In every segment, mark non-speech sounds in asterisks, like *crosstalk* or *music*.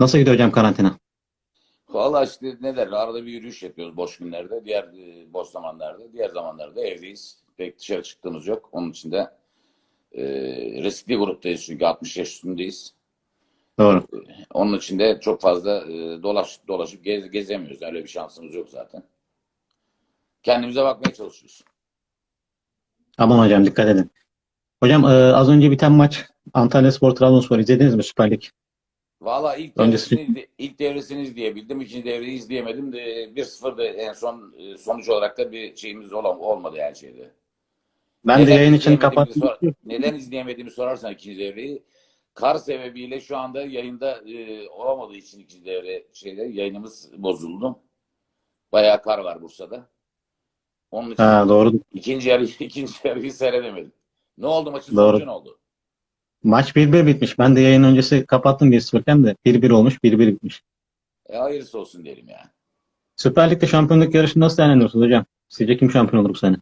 Nasıl gidiyor hocam karantina? Valla işte ne der arada bir yürüyüş yapıyoruz boş günlerde. Diğer e, boş zamanlarda. Diğer zamanlarda evdeyiz. Pek dışarı çıktığımız yok. Onun için de e, riskli gruptayız çünkü 60 yaş üstündeyiz. Doğru. Onun için de çok fazla e, dolaş, dolaşıp gez, gezemiyoruz. Öyle bir şansımız yok zaten. Kendimize bakmaya çalışıyoruz. Aman hocam dikkat edin. Hocam e, az önce biten maç Antalyaspor Trabzonspor izlediniz mi Süper Lig? Valla ilk Öncesi- devresini, ilk devresini izleyebildim. İkinci devreyi izleyemedim. De, 1-0 da en son e, sonuç olarak da bir şeyimiz olam, olmadı her şeyde. Ben de Neden yayın için kapattım. sor- neden izleyemediğimi sorarsan ikinci devreyi kar sebebiyle şu anda yayında e, olamadığı için ikinci devre şeyde yayınımız bozuldu. Bayağı kar var Bursa'da. Onun için Ha, doğru. ikinci yarı *laughs* ikinci yarıyı seyredemedim. Ne oldu maçın Doğru. sonucu ne oldu? Maç 1-1 bitmiş. Ben de yayın öncesi kapattım 1-0'ken de 1-1 olmuş 1-1 bitmiş. E, hayırlısı olsun diyelim ya. Süper Lig'de şampiyonluk yarışını nasıl değerlendiriyorsunuz hocam? Sizce kim şampiyon olur bu sene?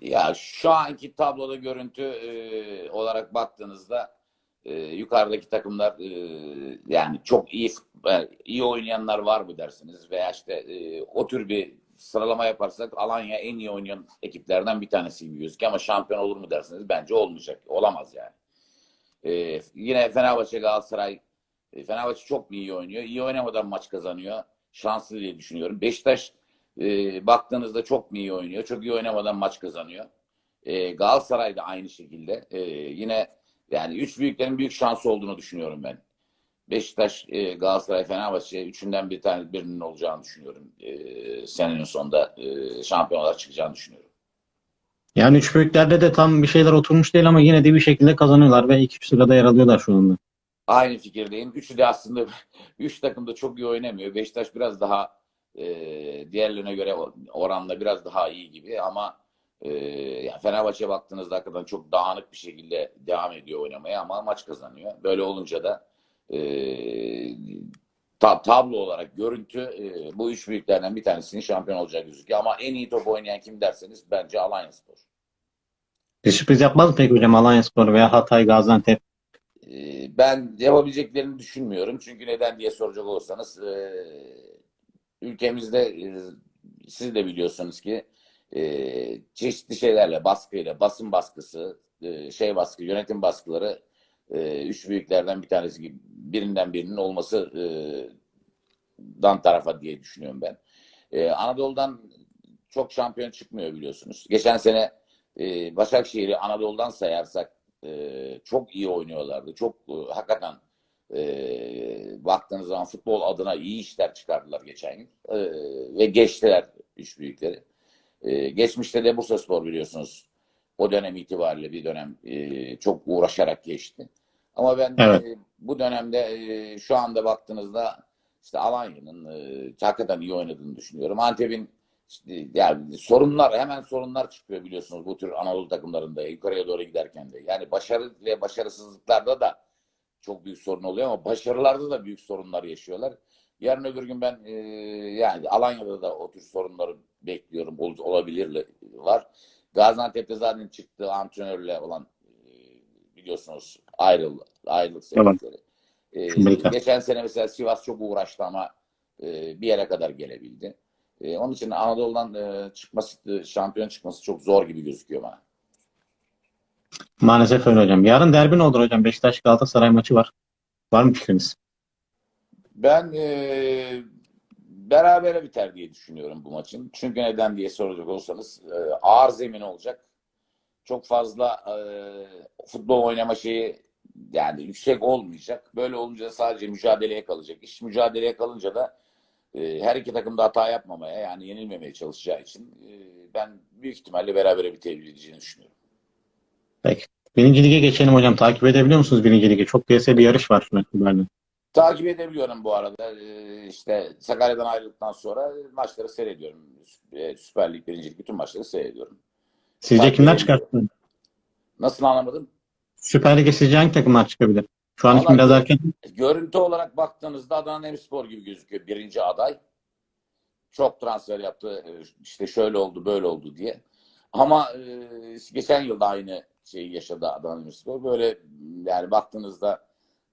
Ya şu anki tabloda görüntü e, olarak baktığınızda e, yukarıdaki takımlar e, yani çok iyi e, iyi oynayanlar var mı dersiniz veya işte e, o tür bir sıralama yaparsak Alanya en iyi oynayan ekiplerden bir tanesi gibi gözüküyor ama şampiyon olur mu dersiniz bence olmayacak. Olamaz yani. E, yine Fenerbahçe Galatasaray e, Fenerbahçe çok iyi oynuyor? İyi oynamadan maç kazanıyor. Şanslı diye düşünüyorum. Beşiktaş e, baktığınızda çok iyi oynuyor? Çok iyi oynamadan maç kazanıyor. E, Galatasaray da aynı şekilde. E, yine yani üç büyüklerin büyük şansı olduğunu düşünüyorum ben. Beşiktaş, e, Galatasaray, Fenerbahçe üçünden bir tane birinin olacağını düşünüyorum. E, senenin sonunda e, şampiyon olarak çıkacağını düşünüyorum. Yani üç büyüklerde de tam bir şeyler oturmuş değil ama yine de bir şekilde kazanıyorlar ve üç sırada yer alıyorlar şu anda. Aynı fikirdeyim. Üçü de aslında *laughs* üç takım da çok iyi oynamıyor. Beşiktaş biraz daha e, diğerlerine göre oranla biraz daha iyi gibi ama e, yani Fenerbahçe'ye baktığınızda hakikaten çok dağınık bir şekilde devam ediyor oynamaya ama maç kazanıyor. Böyle olunca da e, ta- tablo olarak görüntü e, bu üç büyüklerden bir tanesinin şampiyon olacak gözüküyor. Ama en iyi top oynayan kim derseniz bence Alanyaspor. Bir sürpriz yapmaz mı peki hocam Alanyaspor veya Hatay, Gaziantep? Ee, Ben yapabileceklerini düşünmüyorum. Çünkü neden diye soracak olursanız e, ülkemizde e, siz de biliyorsunuz ki e, çeşitli şeylerle baskıyla basın baskısı e, şey baskı yönetim baskıları e, üç büyüklerden bir tanesi gibi birinden birinin olması e, dan tarafa diye düşünüyorum ben. E, Anadolu'dan çok şampiyon çıkmıyor biliyorsunuz. Geçen sene e, Başakşehir'i Anadolu'dan sayarsak e, çok iyi oynuyorlardı. Çok e, hakikaten e, baktığınız zaman futbol adına iyi işler çıkardılar geçen yıl. E, ve geçtiler üç büyükleri. E, geçmişte de Bursaspor biliyorsunuz. O dönem itibariyle bir dönem e, çok uğraşarak geçti. Ama ben Evet. e, bu dönemde e, şu anda baktığınızda işte Alanya'nın e, hakikaten iyi oynadığını düşünüyorum. Antep'in işte, yani sorunlar hemen sorunlar çıkıyor biliyorsunuz bu tür Anadolu takımlarında yukarıya doğru giderken de. Yani başarı ve başarısızlıklarda da çok büyük sorun oluyor ama başarılarda da büyük sorunlar yaşıyorlar. Yarın öbür gün ben e, yani Alanya'da da o tür sorunları bekliyorum. Ol, olabilir var. Gaziantep'te zaten çıktığı antrenörle olan e, biliyorsunuz ayrıl, ayrılık sebepleri. E, Amerika. geçen sene mesela Sivas çok uğraştı ama e, bir yere kadar gelebildi. E, onun için Anadolu'dan e, çıkması, e, şampiyon çıkması çok zor gibi gözüküyor bana. Maalesef öyle hocam. Yarın derbi ne olur hocam? Beşiktaş Galatasaray maçı var. Var mı fikriniz? Ben e, berabere biter diye düşünüyorum bu maçın. Çünkü neden diye soracak olsanız e, ağır zemin olacak. Çok fazla e, futbol oynama şeyi yani yüksek olmayacak. Böyle olunca sadece mücadeleye kalacak. İş mücadeleye kalınca da e, her iki takım da hata yapmamaya yani yenilmemeye çalışacağı için e, ben büyük ihtimalle berabere bitebileceğini düşünüyorum. Peki. Birinci lige geçelim hocam. Takip edebiliyor musunuz birinci ligi? Çok kıyasaya bir yarış var an. Takip edebiliyorum bu arada. Ee, işte Sakarya'dan ayrıldıktan sonra maçları seyrediyorum. Ee, Süper Lig, Birinci Lig bütün maçları seyrediyorum. Sizce Takip kimler edebiliyorum. çıkarttı? Nasıl anlamadım? Süper Lig'e sizce hangi takımlar çıkabilir? Şu an için biraz erken. Görüntü olarak baktığınızda Adana Demirspor gibi gözüküyor birinci aday. Çok transfer yaptı. Ee, işte şöyle oldu, böyle oldu diye. Ama e, geçen yılda aynı şeyi yaşadı Adana Demirspor. Böyle yani baktığınızda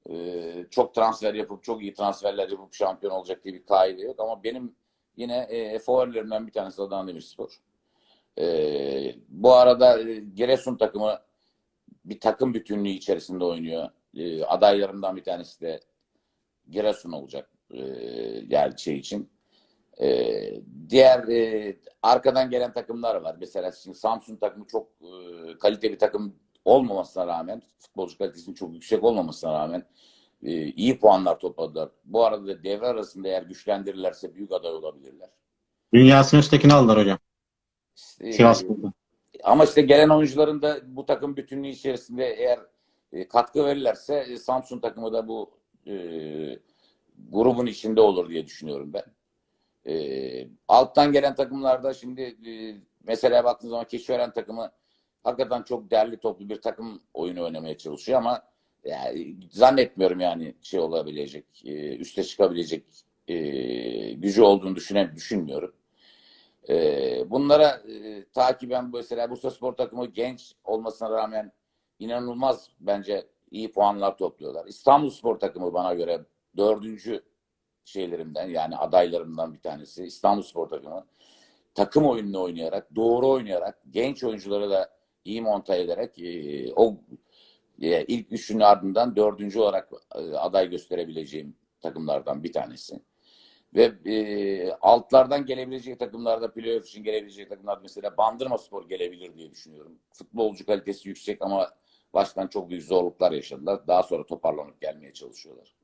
Ee, çok transfer yapıp çok iyi transferler yapıp şampiyon olacak diye bir kaide yok ama benim yine e, favorilerimden bir tanesi Adana Demirspor. Ee, bu arada e, Giresun takımı bir takım bütünlüğü içerisinde oynuyor. Ee, adaylarımdan bir tanesi de Giresun olacak e, yani şey için. Ee, diğer e, arkadan gelen takımlar var. Mesela şimdi Samsun takımı çok e, kaliteli bir takım olmamasına rağmen, futbolcu kalitesinin çok yüksek olmamasına rağmen e, iyi puanlar topladılar. Bu arada da devre arasında eğer güçlendirirlerse büyük aday olabilirler. Dünyasının üsttekini aldılar hocam. Sivas Spor'da. Ama işte gelen oyuncuların da bu takım bütünlüğü içerisinde eğer e, katkı verirlerse e, Samsun takımı da bu e, grubun içinde olur diye düşünüyorum ben. E, alttan gelen takımlarda şimdi e, mesela baktığınız zaman Keçiören takımı hakikaten çok derli toplu bir takım oyunu oynamaya çalışıyor ama yani zannetmiyorum yani şey olabilecek, e, üste çıkabilecek e, gücü olduğunu düşünen düşünmüyorum. E, bunlara e, takiben mesela Bursa Spor takımı genç olmasına rağmen inanılmaz bence iyi puanlar topluyorlar. İstanbul Spor takımı bana göre dördüncü şeylerimden yani adaylarımdan bir tanesi. İstanbul Spor takımı takım oyununu oynayarak, doğru oynayarak, genç oyuncuları da iyi monta ederek e, o e, ilk üçünün ardından dördüncü olarak e, aday gösterebileceğim takımlardan bir tanesi. Ve e, altlardan gelebilecek takımlarda playoff için gelebilecek takımlar mesela Bandırma Spor gelebilir diye düşünüyorum. Futbolcu kalitesi yüksek ama baştan çok büyük zorluklar yaşadılar. Daha sonra toparlanıp gelmeye çalışıyorlar.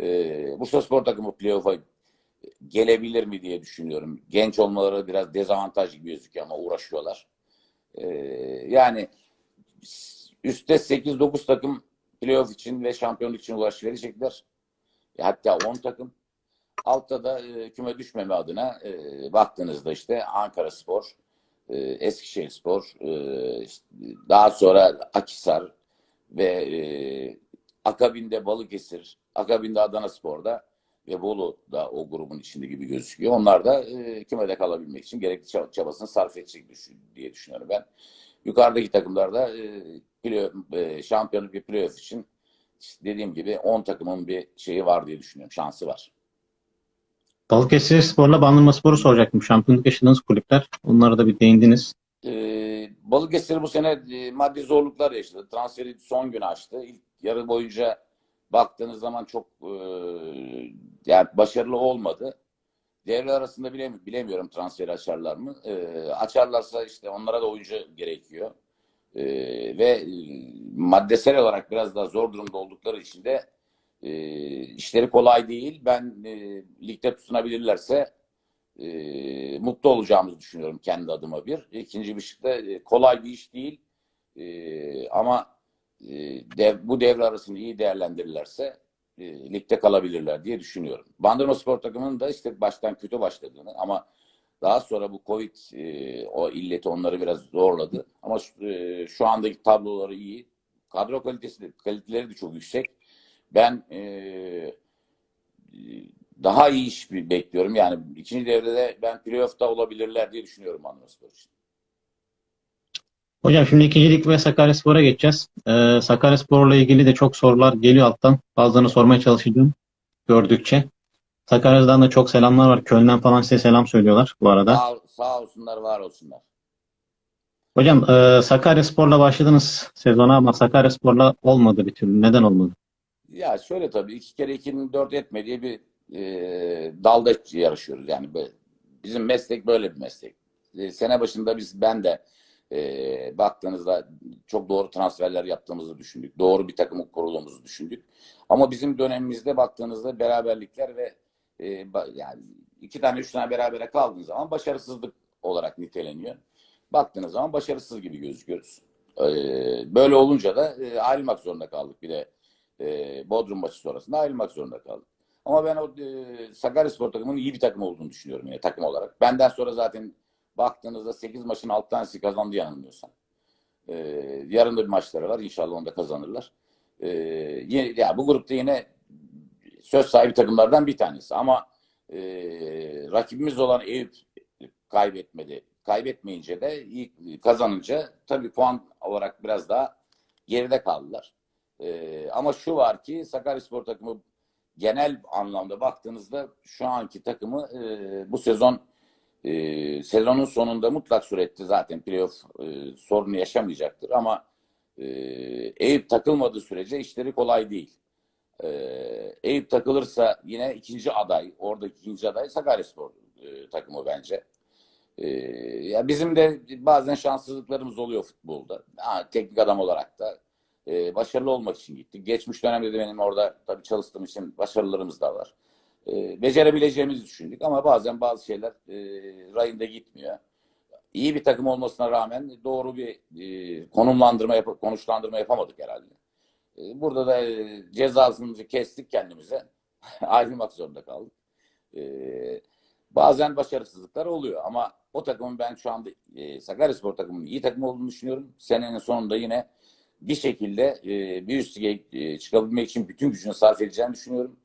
E, Bursa Spor takımı playoff'a gelebilir mi diye düşünüyorum. Genç olmaları biraz dezavantaj gibi gözüküyor ama uğraşıyorlar. E, yani üstte 8-9 takım playoff için ve şampiyonluk için uğraş verecekler. E, hatta 10 takım. Altta da e, küme düşmeme adına e, baktığınızda işte Ankara Spor, e, Eskişehir Spor, e, işte daha sonra Akisar ve e, akabinde Balıkesir, akabinde Adana Spor'da ve Bolu da o grubun içinde gibi gözüküyor. Onlar da e, kümede kalabilmek için gerekli çab- çabasını sarf edecek diye düşünüyorum ben. Yukarıdaki takımlarda e, play- e, şampiyonluk bir playoff için dediğim gibi 10 takımın bir şeyi var diye düşünüyorum. Şansı var. Balıkesir Spor'la Bandırma Spor'u soracaktım. Şampiyonluk yaşadığınız kulüpler. Onlara da bir değindiniz. Ee, Balıkesir bu sene e, maddi zorluklar yaşadı. Transferi son gün açtı. İlk yarı boyunca baktığınız zaman çok e, yani başarılı olmadı. Devre arasında bilemi- bilemiyorum transferi açarlar mı. E, açarlarsa işte onlara da oyuncu gerekiyor. E, ve e, maddesel olarak biraz daha zor durumda oldukları için de e, işleri kolay değil. Ben e, ligde tutunabilirlerse e, mutlu olacağımızı düşünüyorum kendi adıma bir. İkinci bir şey de e, kolay bir iş değil. E, ama e, dev, bu devre arasında iyi değerlendirirlerse e, ligde kalabilirler diye düşünüyorum. Bandırma Spor takımının da işte baştan kötü başladığını ama daha sonra bu Covid e, o illeti onları biraz zorladı. Ama e, şu andaki tabloları iyi. Kadro kalitesi de, kaliteleri de çok yüksek. Ben e, daha iyi iş bekliyorum. Yani ikinci devrede ben playoff'ta olabilirler diye düşünüyorum Spor için. Hocam şimdi ikinci lig ve Sakaryaspor'a geçeceğiz. Ee, Sakaryaspor'la ilgili de çok sorular geliyor alttan. Bazılarını sormaya çalışacağım gördükçe. Sakarya'dan da çok selamlar var. Köln'den falan size selam söylüyorlar bu arada. Sağ, sağ olsunlar, var olsunlar. Hocam e, Sakaryaspor'la başladınız sezona ama Sakaryaspor'la olmadı bir türlü. Neden olmadı? Ya şöyle tabii iki kere ikinin dört etmediği bir e, dalda yarışıyoruz. Yani böyle, bizim meslek böyle bir meslek. E, sene başında biz ben de e, baktığınızda çok doğru transferler yaptığımızı düşündük. Doğru bir takımı kurulumuzu düşündük. Ama bizim dönemimizde baktığınızda beraberlikler ve e, yani iki tane üç tane berabere kaldığınız zaman başarısızlık olarak niteleniyor. Baktığınız zaman başarısız gibi gözüküyoruz. E, böyle olunca da e, ayrılmak zorunda kaldık. Bir de e, Bodrum maçı sonrasında ayrılmak zorunda kaldık. Ama ben o e, Sakaryaspor takımının iyi bir takım olduğunu düşünüyorum yine takım olarak. Benden sonra zaten baktığınızda 8 maçın 6 tanesi kazandı yanılmıyorsam. E, yarın da bir maçları var. İnşallah onu da kazanırlar. E, ya bu grupta yine söz sahibi takımlardan bir tanesi. Ama e, rakibimiz olan Eyüp kaybetmedi. Kaybetmeyince de iyi kazanınca tabii puan olarak biraz daha geride kaldılar. Ee, ama şu var ki Sakaryaspor takımı genel anlamda baktığınızda şu anki takımı e, bu sezon e, sezonun sonunda mutlak surette zaten playoff e, sorunu yaşamayacaktır ama e, Eyüp takılmadığı sürece işleri kolay değil. E, Eyüp takılırsa yine ikinci aday, oradaki ikinci aday Sakaryaspor e, takımı bence. E, ya bizim de bazen şanssızlıklarımız oluyor futbolda. Ha, teknik adam olarak da e, başarılı olmak için gittik. Geçmiş dönemde de benim orada tabii çalıştığım için başarılarımız da var. E, becerebileceğimizi düşündük ama bazen bazı şeyler e, rayında gitmiyor. İyi bir takım olmasına rağmen doğru bir e, konumlandırma, yap konuşlandırma yapamadık herhalde. E, burada da e, cezasını kestik kendimize. *laughs* Ayrılmak zorunda kaldık. E, bazen başarısızlıklar oluyor ama o takımın ben şu anda e, Sakaryaspor takımının iyi takım olduğunu düşünüyorum. Senenin sonunda yine bir şekilde e, bir üst lige e, çıkabilmek için bütün gücünü sarf edeceğini düşünüyorum.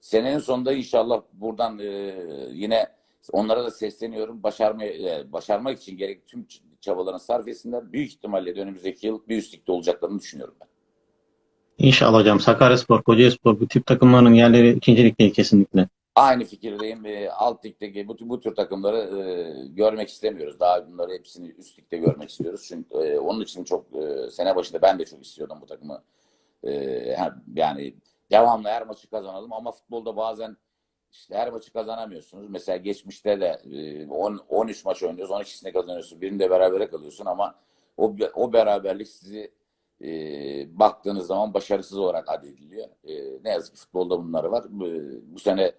Senenin sonunda inşallah buradan e, yine onlara da sesleniyorum. Başarmaya, başarmak için gerek tüm çabalarını sarf etsinler. Büyük ihtimalle de önümüzdeki yıl bir üst ligde olacaklarını düşünüyorum ben. İnşallah hocam. Sakaryaspor, Kocaelispor bu tip takımların yerleri ikinci lig değil kesinlikle. Aynı fikirdeyim. E, alt ligdeki bu, bu tür takımları e, görmek istemiyoruz. Daha bunları hepsini üst ligde görmek istiyoruz. Çünkü e, onun için çok e, sene başında ben de çok istiyordum bu takımı. E, yani devamlı her maçı kazanalım ama futbolda bazen işte her maçı kazanamıyorsunuz. Mesela geçmişte de e, 10, 13 maç oynuyoruz. 12'sini kazanıyorsun. Birinde berabere kalıyorsun ama o, o beraberlik sizi e, baktığınız zaman başarısız olarak addediliyor. E, ne yazık ki futbolda bunları var. Bu, bu sene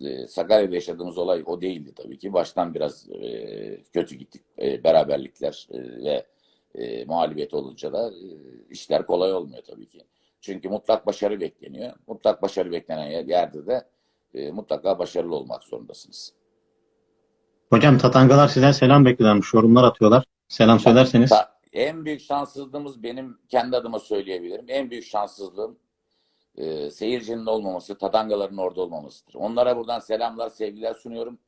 e, Sakarya'da yaşadığımız olay o değildi tabii ki. Baştan biraz e, kötü gittik. E, beraberlikler e, ve e, mağlubiyet olunca da e, işler kolay olmuyor tabii ki. Çünkü mutlak başarı bekleniyor. Mutlak başarı beklenen yerde de e, mutlaka başarılı olmak zorundasınız. Hocam Tatangalar sizden selam bekliyorlarmış. Yorumlar atıyorlar. Selam söylerseniz. En büyük şanssızlığımız benim kendi adıma söyleyebilirim. En büyük şanssızlığım e, seyircinin olmaması, tatangaların orada olmamasıdır. Onlara buradan selamlar, sevgiler sunuyorum.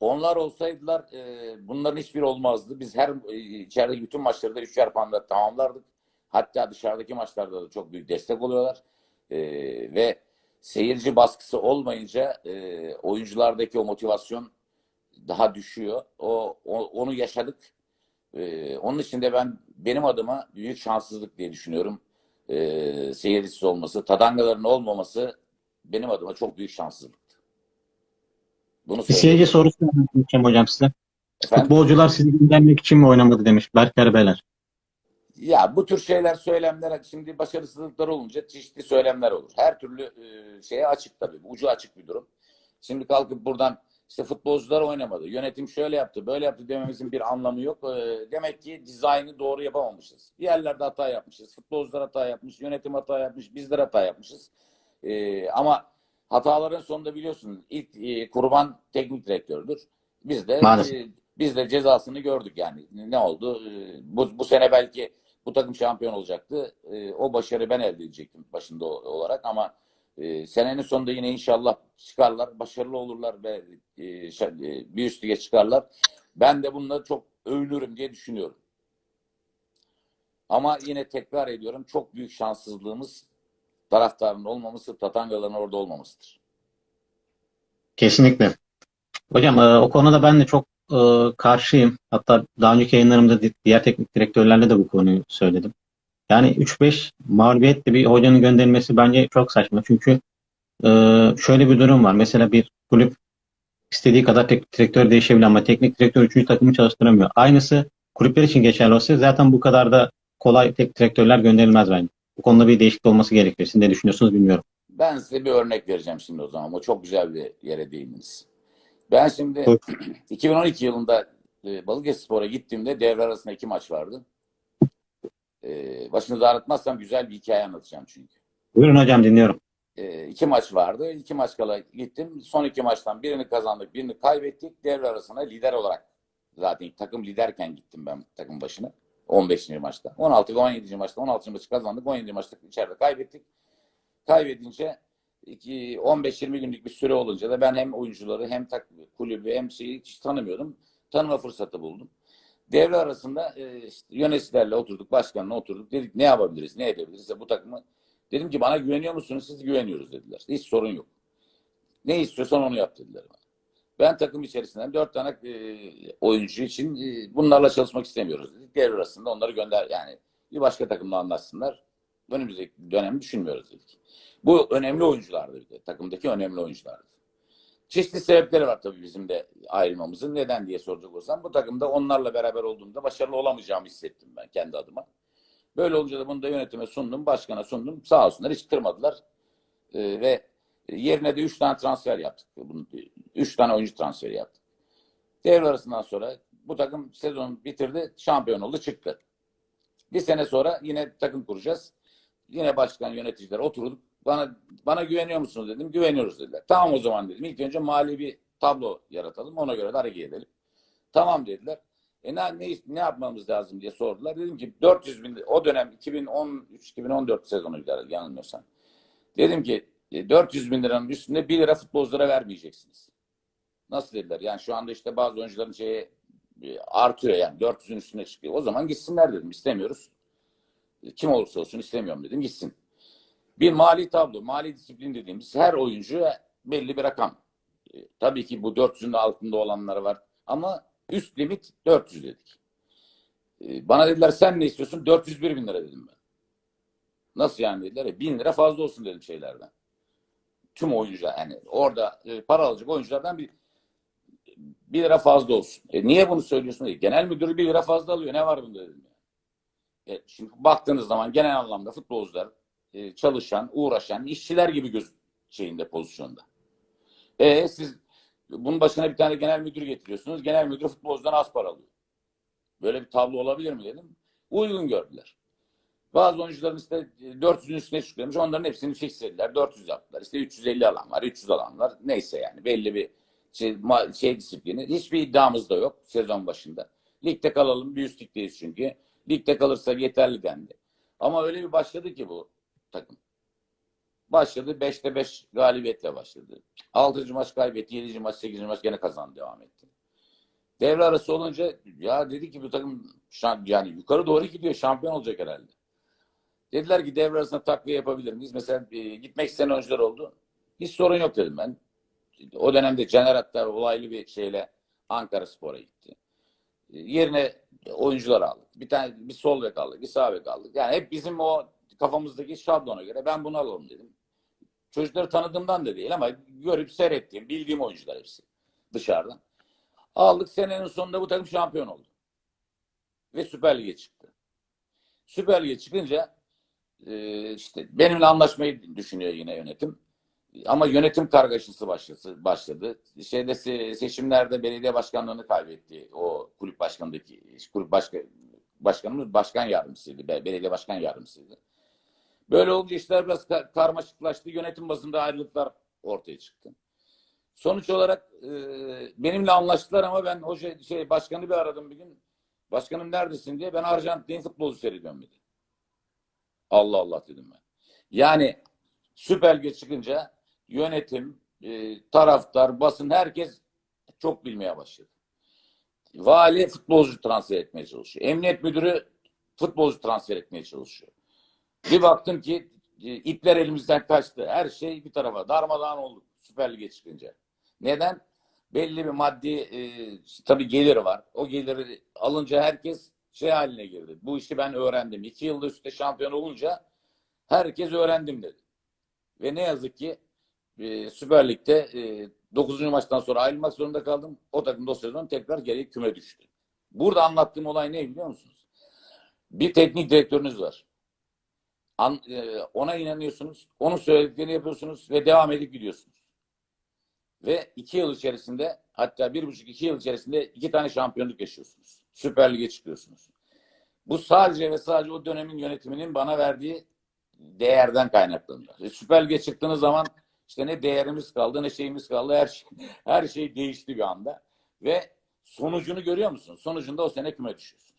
Onlar olsaydılar e, bunların hiçbiri olmazdı. Biz her e, içerideki bütün maçları da üçer puanla tamamlardık. Hatta dışarıdaki maçlarda da çok büyük destek oluyorlar. E, ve seyirci baskısı olmayınca e, oyunculardaki o motivasyon daha düşüyor. O, o onu yaşadık. E, onun için de ben benim adıma büyük şanssızlık diye düşünüyorum. E, seyircisiz olması, tadangaların olmaması benim adıma çok büyük şanssızlıktı. Bunu bir seyirci sorusu soracağım hocam size. Efendim? Futbolcular sizi göndermek için mi oynamadı demiş Berker Beler. Ya bu tür şeyler, söylemler şimdi başarısızlıklar olunca çeşitli söylemler olur. Her türlü e, şeye açık tabii. Ucu açık bir durum. Şimdi kalkıp buradan işte futbolcular oynamadı. Yönetim şöyle yaptı, böyle yaptı dememizin bir anlamı yok. E, demek ki dizaynı doğru yapamamışız. Bir yerlerde hata yapmışız. Futbolcular hata yapmış, yönetim hata yapmış, bizler hata yapmışız. E, ama hataların sonunda biliyorsun ilk e, kurban teknik direktördür. Biz de e, biz de cezasını gördük yani. Ne oldu? E, bu, bu sene belki bu takım şampiyon olacaktı. E, o başarı ben elde edecektim başında olarak ama e, senenin sonunda yine inşallah çıkarlar, başarılı olurlar ve e, bir üst çıkarlar. Ben de bununla çok övünürüm diye düşünüyorum. Ama yine tekrar ediyorum çok büyük şanssızlığımız taraftarın olmaması, Tatangaların orada olmamasıdır. Kesinlikle. Hocam o konuda ben de çok e, karşıyım. Hatta daha önceki yayınlarımda diğer teknik direktörlerle de bu konuyu söyledim. Yani 3-5 mağlubiyetle bir hocanın gönderilmesi bence çok saçma. Çünkü e, şöyle bir durum var. Mesela bir kulüp istediği kadar teknik direktör değişebilir ama teknik direktör 3. takımı çalıştıramıyor. Aynısı kulüpler için geçerli olsa zaten bu kadar da kolay teknik direktörler gönderilmez bence. Bu konuda bir değişiklik olması gerekiyor. Siz ne düşünüyorsunuz bilmiyorum. Ben size bir örnek vereceğim şimdi o zaman. O çok güzel bir yere değindiniz. Ben şimdi evet. *clears throat* 2012 yılında e, Balıkesirspor'a gittiğimde devre arasında iki maç vardı. E, başınızı ağrıtmazsam güzel bir hikaye anlatacağım çünkü. Buyurun hocam dinliyorum. E, iki maç vardı. İki maç kala gittim. Son iki maçtan birini kazandık, birini kaybettik. Devre arasında lider olarak zaten takım liderken gittim ben takım başına. 15. maçta. 16 ve 17. maçta 16. maçı kazandık. 17. maçta içeride kaybettik. Kaybedince 15-20 günlük bir süre olunca da ben hem oyuncuları hem kulübü hem şeyi hiç tanımıyordum. Tanıma fırsatı buldum. Devre arasında e, işte yöneticilerle oturduk, başkanla oturduk. Dedik ne yapabiliriz, ne edebiliriz? Bu takımı Dedim ki bana güveniyor musunuz? Siz güveniyoruz dediler. Hiç sorun yok. Ne istiyorsan onu yap dediler bana. Ben takım içerisinden dört tane e, oyuncu için e, bunlarla çalışmak istemiyoruz dedik. Devre arasında onları gönder yani bir başka takımla anlaşsınlar. Önümüzdeki dönemi düşünmüyoruz dedik. Bu önemli oyunculardı. Takımdaki önemli oyunculardı. Çeşitli sebepleri var tabii bizim de ayrılmamızın. Neden diye soracak olsam bu takımda onlarla beraber olduğumda başarılı olamayacağımı hissettim ben kendi adıma. Böyle olunca da bunu da yönetime sundum, başkana sundum. Sağ olsunlar hiç kırmadılar. Ee, ve yerine de 3 tane transfer yaptık. 3 tane oyuncu transferi yaptık. Devre arasından sonra bu takım sezonu bitirdi, şampiyon oldu, çıktı. Bir sene sonra yine takım kuracağız. Yine başkan yöneticiler oturduk. Bana bana güveniyor musunuz dedim. Güveniyoruz dediler. Tamam o zaman dedim. İlk önce mali bir tablo yaratalım. Ona göre de hareket edelim. Tamam dediler. E ne, ne, ne yapmamız lazım diye sordular. Dedim ki 400 bin o dönem 2013-2014 sezonuydu yanılmıyorsam. Dedim ki e, 400 bin liranın üstünde 1 lira futbolculara vermeyeceksiniz. Nasıl dediler? Yani şu anda işte bazı oyuncuların şeyi e, artıyor yani 400'ün üstüne çıkıyor. O zaman gitsinler dedim. İstemiyoruz. E, Kim olursa olsun istemiyorum dedim. Gitsin. Bir mali tablo, mali disiplin dediğimiz her oyuncu belli bir rakam. E, tabii ki bu 400'ün altında olanları var. Ama üst limit 400 dedik. E, bana dediler sen ne istiyorsun? 401 bin lira dedim ben. Nasıl yani dediler. E, bin lira fazla olsun dedim şeylerden. Tüm oyuncular yani orada e, para alacak oyunculardan bir bir lira fazla olsun. E, niye bunu söylüyorsun? E, genel müdürü bir lira fazla alıyor. Ne var bunda dedim. E, şimdi baktığınız zaman genel anlamda futbolcular e, çalışan, uğraşan işçiler gibi göz şeyinde pozisyonda. E siz bunun başına bir tane genel müdür getiriyorsunuz. Genel müdür futbolcudan az para alıyor. Böyle bir tablo olabilir mi dedim. Uygun gördüler. Bazı oyuncuların işte 400'ün üstüne çıkıyormuş. Onların hepsini fixlediler. 400 yaptılar. İşte 350 alan var, 300 alan var. Neyse yani belli bir şey, şey disiplini. Hiçbir iddiamız da yok sezon başında. Ligde kalalım. Bir üst ligdeyiz çünkü. Ligde kalırsak yeterli dendi. Ama öyle bir başladı ki bu takım. Başladı 5'te 5 galibiyetle başladı. 6. maç kaybetti. 7. maç 8. maç gene kazandı devam etti. Devre arası olunca ya dedi ki bu takım yani yukarı doğru gidiyor. Şampiyon olacak herhalde. Dediler ki devre arasında takviye yapabilir miyiz? Mesela e, gitmek isteyen oyuncular oldu. Hiç sorun yok dedim ben. O dönemde Caner Attar olaylı bir şeyle Ankara Spor'a gitti. E, yerine oyuncular aldık. Bir tane bir sol bek aldık, bir sağ bek aldık. Yani hep bizim o kafamızdaki şablona göre ben bunu alalım dedim. Çocukları tanıdığımdan da değil ama görüp seyrettiğim, bildiğim oyuncular hepsi dışarıdan. Aldık senenin sonunda bu takım şampiyon oldu. Ve Süper Lig'e çıktı. Süper Lig'e çıkınca e, işte benimle anlaşmayı düşünüyor yine yönetim. Ama yönetim kargaşası başladı. başladı. Şeyde seçimlerde belediye başkanlığını kaybetti. O kulüp başkanındaki kulüp başka, başkanımız başkan yardımcısıydı. Belediye başkan yardımcısıydı. Böyle olunca işler biraz karmaşıklaştı. Yönetim bazında ayrılıklar ortaya çıktı. Sonuç olarak e, benimle anlaştılar ama ben o şey, şey başkanı bir aradım bir gün. Başkanım neredesin diye ben Arjantin futbolu seyrediyorum dedi. Allah Allah dedim ben. Yani Süper Lig çıkınca yönetim, e, taraftar, basın herkes çok bilmeye başladı. Vali futbolcu transfer etmeye çalışıyor. Emniyet müdürü futbolcu transfer etmeye çalışıyor. Bir baktım ki e, ipler elimizden kaçtı. Her şey bir tarafa darmadağın oldu Süper Lig'e çıkınca. Neden? Belli bir maddi e, tabii gelir var. O geliri alınca herkes şey haline girdi. Bu işi ben öğrendim. İki yılda üstte şampiyon olunca herkes öğrendim dedi. Ve ne yazık ki e, Süper Lig'de e, 9. maçtan sonra ayrılmak zorunda kaldım. O takım dosyadan tekrar geri küme düştü. Burada anlattığım olay ne biliyor musunuz? Bir teknik direktörünüz var. An, e, ona inanıyorsunuz. Onun söylediklerini yapıyorsunuz ve devam edip gidiyorsunuz. Ve iki yıl içerisinde hatta bir buçuk iki yıl içerisinde iki tane şampiyonluk yaşıyorsunuz. Süper Lig'e çıkıyorsunuz. Bu sadece ve sadece o dönemin yönetiminin bana verdiği değerden kaynaklanıyor. E, Süper Lig'e çıktığınız zaman işte ne değerimiz kaldı ne şeyimiz kaldı. Her şey, *laughs* her şey değişti bir anda. Ve sonucunu görüyor musunuz? Sonucunda o sene küme düşüyorsunuz.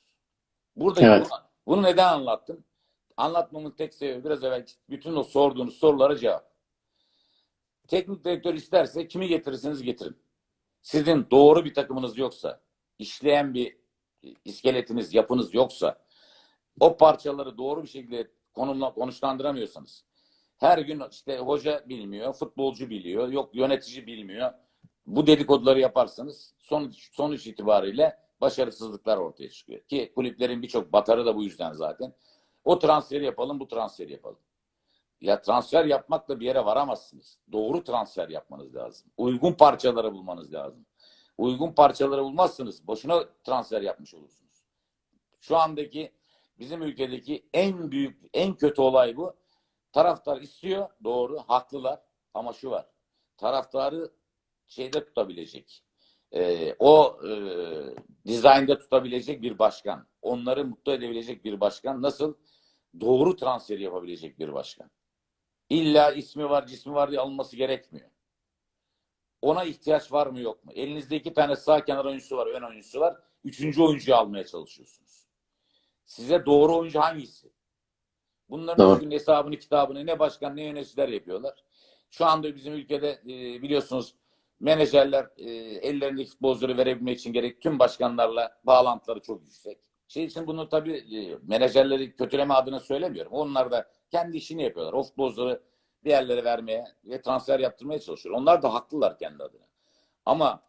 Burada evet. bunu, bunu neden anlattım? Anlatmamın tek sebebi biraz evvel bütün o sorduğunuz sorulara cevap. Teknik direktör isterse kimi getirirseniz getirin. Sizin doğru bir takımınız yoksa, işleyen bir iskeletiniz, yapınız yoksa, o parçaları doğru bir şekilde konumla, konuşlandıramıyorsanız, Her gün işte hoca bilmiyor, futbolcu biliyor, yok yönetici bilmiyor. Bu dedikoduları yaparsanız sonuç, sonuç itibariyle başarısızlıklar ortaya çıkıyor. Ki kulüplerin birçok batarı da bu yüzden zaten. O transferi yapalım, bu transferi yapalım. Ya transfer yapmakla bir yere varamazsınız. Doğru transfer yapmanız lazım. Uygun parçaları bulmanız lazım. Uygun parçaları bulmazsınız. Boşuna transfer yapmış olursunuz. Şu andaki bizim ülkedeki en büyük, en kötü olay bu. Taraftar istiyor, doğru, haklılar. Ama şu var, taraftarı şeyde tutabilecek, e, o e, dizaynda tutabilecek bir başkan, onları mutlu edebilecek bir başkan, nasıl? Doğru transferi yapabilecek bir başkan. İlla ismi var, cismi var diye alınması gerekmiyor. Ona ihtiyaç var mı yok mu? Elinizde iki tane sağ kenar oyuncusu var, ön oyuncusu var. Üçüncü oyuncuyu almaya çalışıyorsunuz. Size doğru oyuncu hangisi? Bunların Doğru. bugün hesabını kitabını ne başkan ne yöneticiler yapıyorlar. Şu anda bizim ülkede e, biliyorsunuz menajerler e, ellerindeki futbolcuları verebilmek için gerek tüm başkanlarla bağlantıları çok yüksek. Şey için bunu tabii e, menajerleri kötüleme adına söylemiyorum. Onlar da kendi işini yapıyorlar. O futbolcuları bir yerlere vermeye ve transfer yaptırmaya çalışıyor. Onlar da haklılar kendi adına. Ama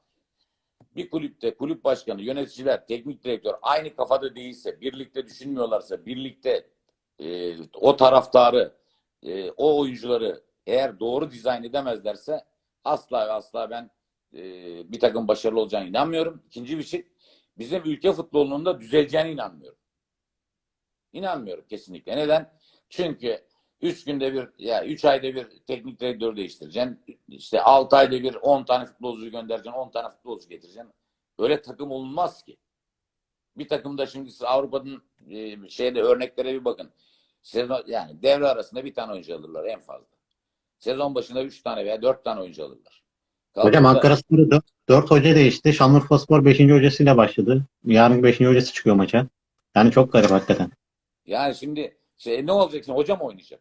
bir kulüpte kulüp başkanı, yöneticiler, teknik direktör aynı kafada değilse, birlikte düşünmüyorlarsa, birlikte e, o taraftarı, e, o oyuncuları eğer doğru dizayn edemezlerse asla ve asla ben e, bir takım başarılı olacağına inanmıyorum. İkinci bir şey, bizim ülke futbolunun da düzeleceğine inanmıyorum. İnanmıyorum kesinlikle. Neden? Çünkü üç günde bir, ya üç ayda bir teknik direktör değiştireceksin. İşte altı ayda bir on tane futbolcu göndereceksin, on tane futbolcu getireceksin. Öyle takım olmaz ki. Bir takımda şimdi siz Avrupa'nın e, şeyde örneklere bir bakın. Sezon, yani devre arasında bir tane oyuncu alırlar en fazla. Sezon başında üç tane veya dört tane oyuncu alırlar. Hocam Kalkıp da- Ankara Spor'u 4 hoca değişti. Şanlıurfa Spor 5. hocasıyla başladı. Yarın 5. hocası çıkıyor maça. Yani çok garip hakikaten. Yani şimdi şey, ne olacak şimdi? Hoca mı oynayacak?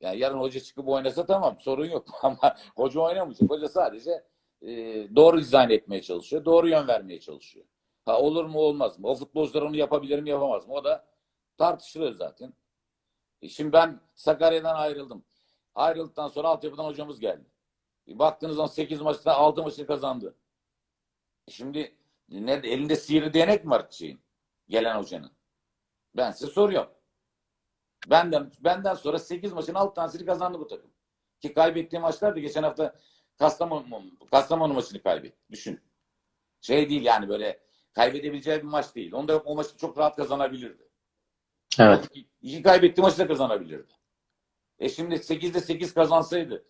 Yani yarın hoca çıkıp oynasa tamam sorun yok *laughs* ama hoca oynamayacak. Hoca sadece e, doğru dizayn etmeye çalışıyor. Doğru yön vermeye çalışıyor. Ha olur mu olmaz mı? O futbolcular onu yapabilir mi yapamaz mı? O da tartışılıyor zaten. E, şimdi ben Sakarya'dan ayrıldım. Ayrıldıktan sonra altyapıdan hocamız geldi. E, baktığınız zaman 8 maçta 6 maçını kazandı. Şimdi ne, elinde sihirli değnek mi var şeyin? Gelen hocanın. Ben size soruyorum. Benden benden sonra 8 maçın 6 tanesini kazandı bu takım. Ki kaybettiği maçlar da geçen hafta Kastamonu, Kastamonu maçını kaybetti. Düşün. Şey değil yani böyle kaybedebileceği bir maç değil. Onda o maçı çok rahat kazanabilirdi. Evet. İki, iki kaybettiği maçı da kazanabilirdi. E şimdi 8'de 8 kazansaydı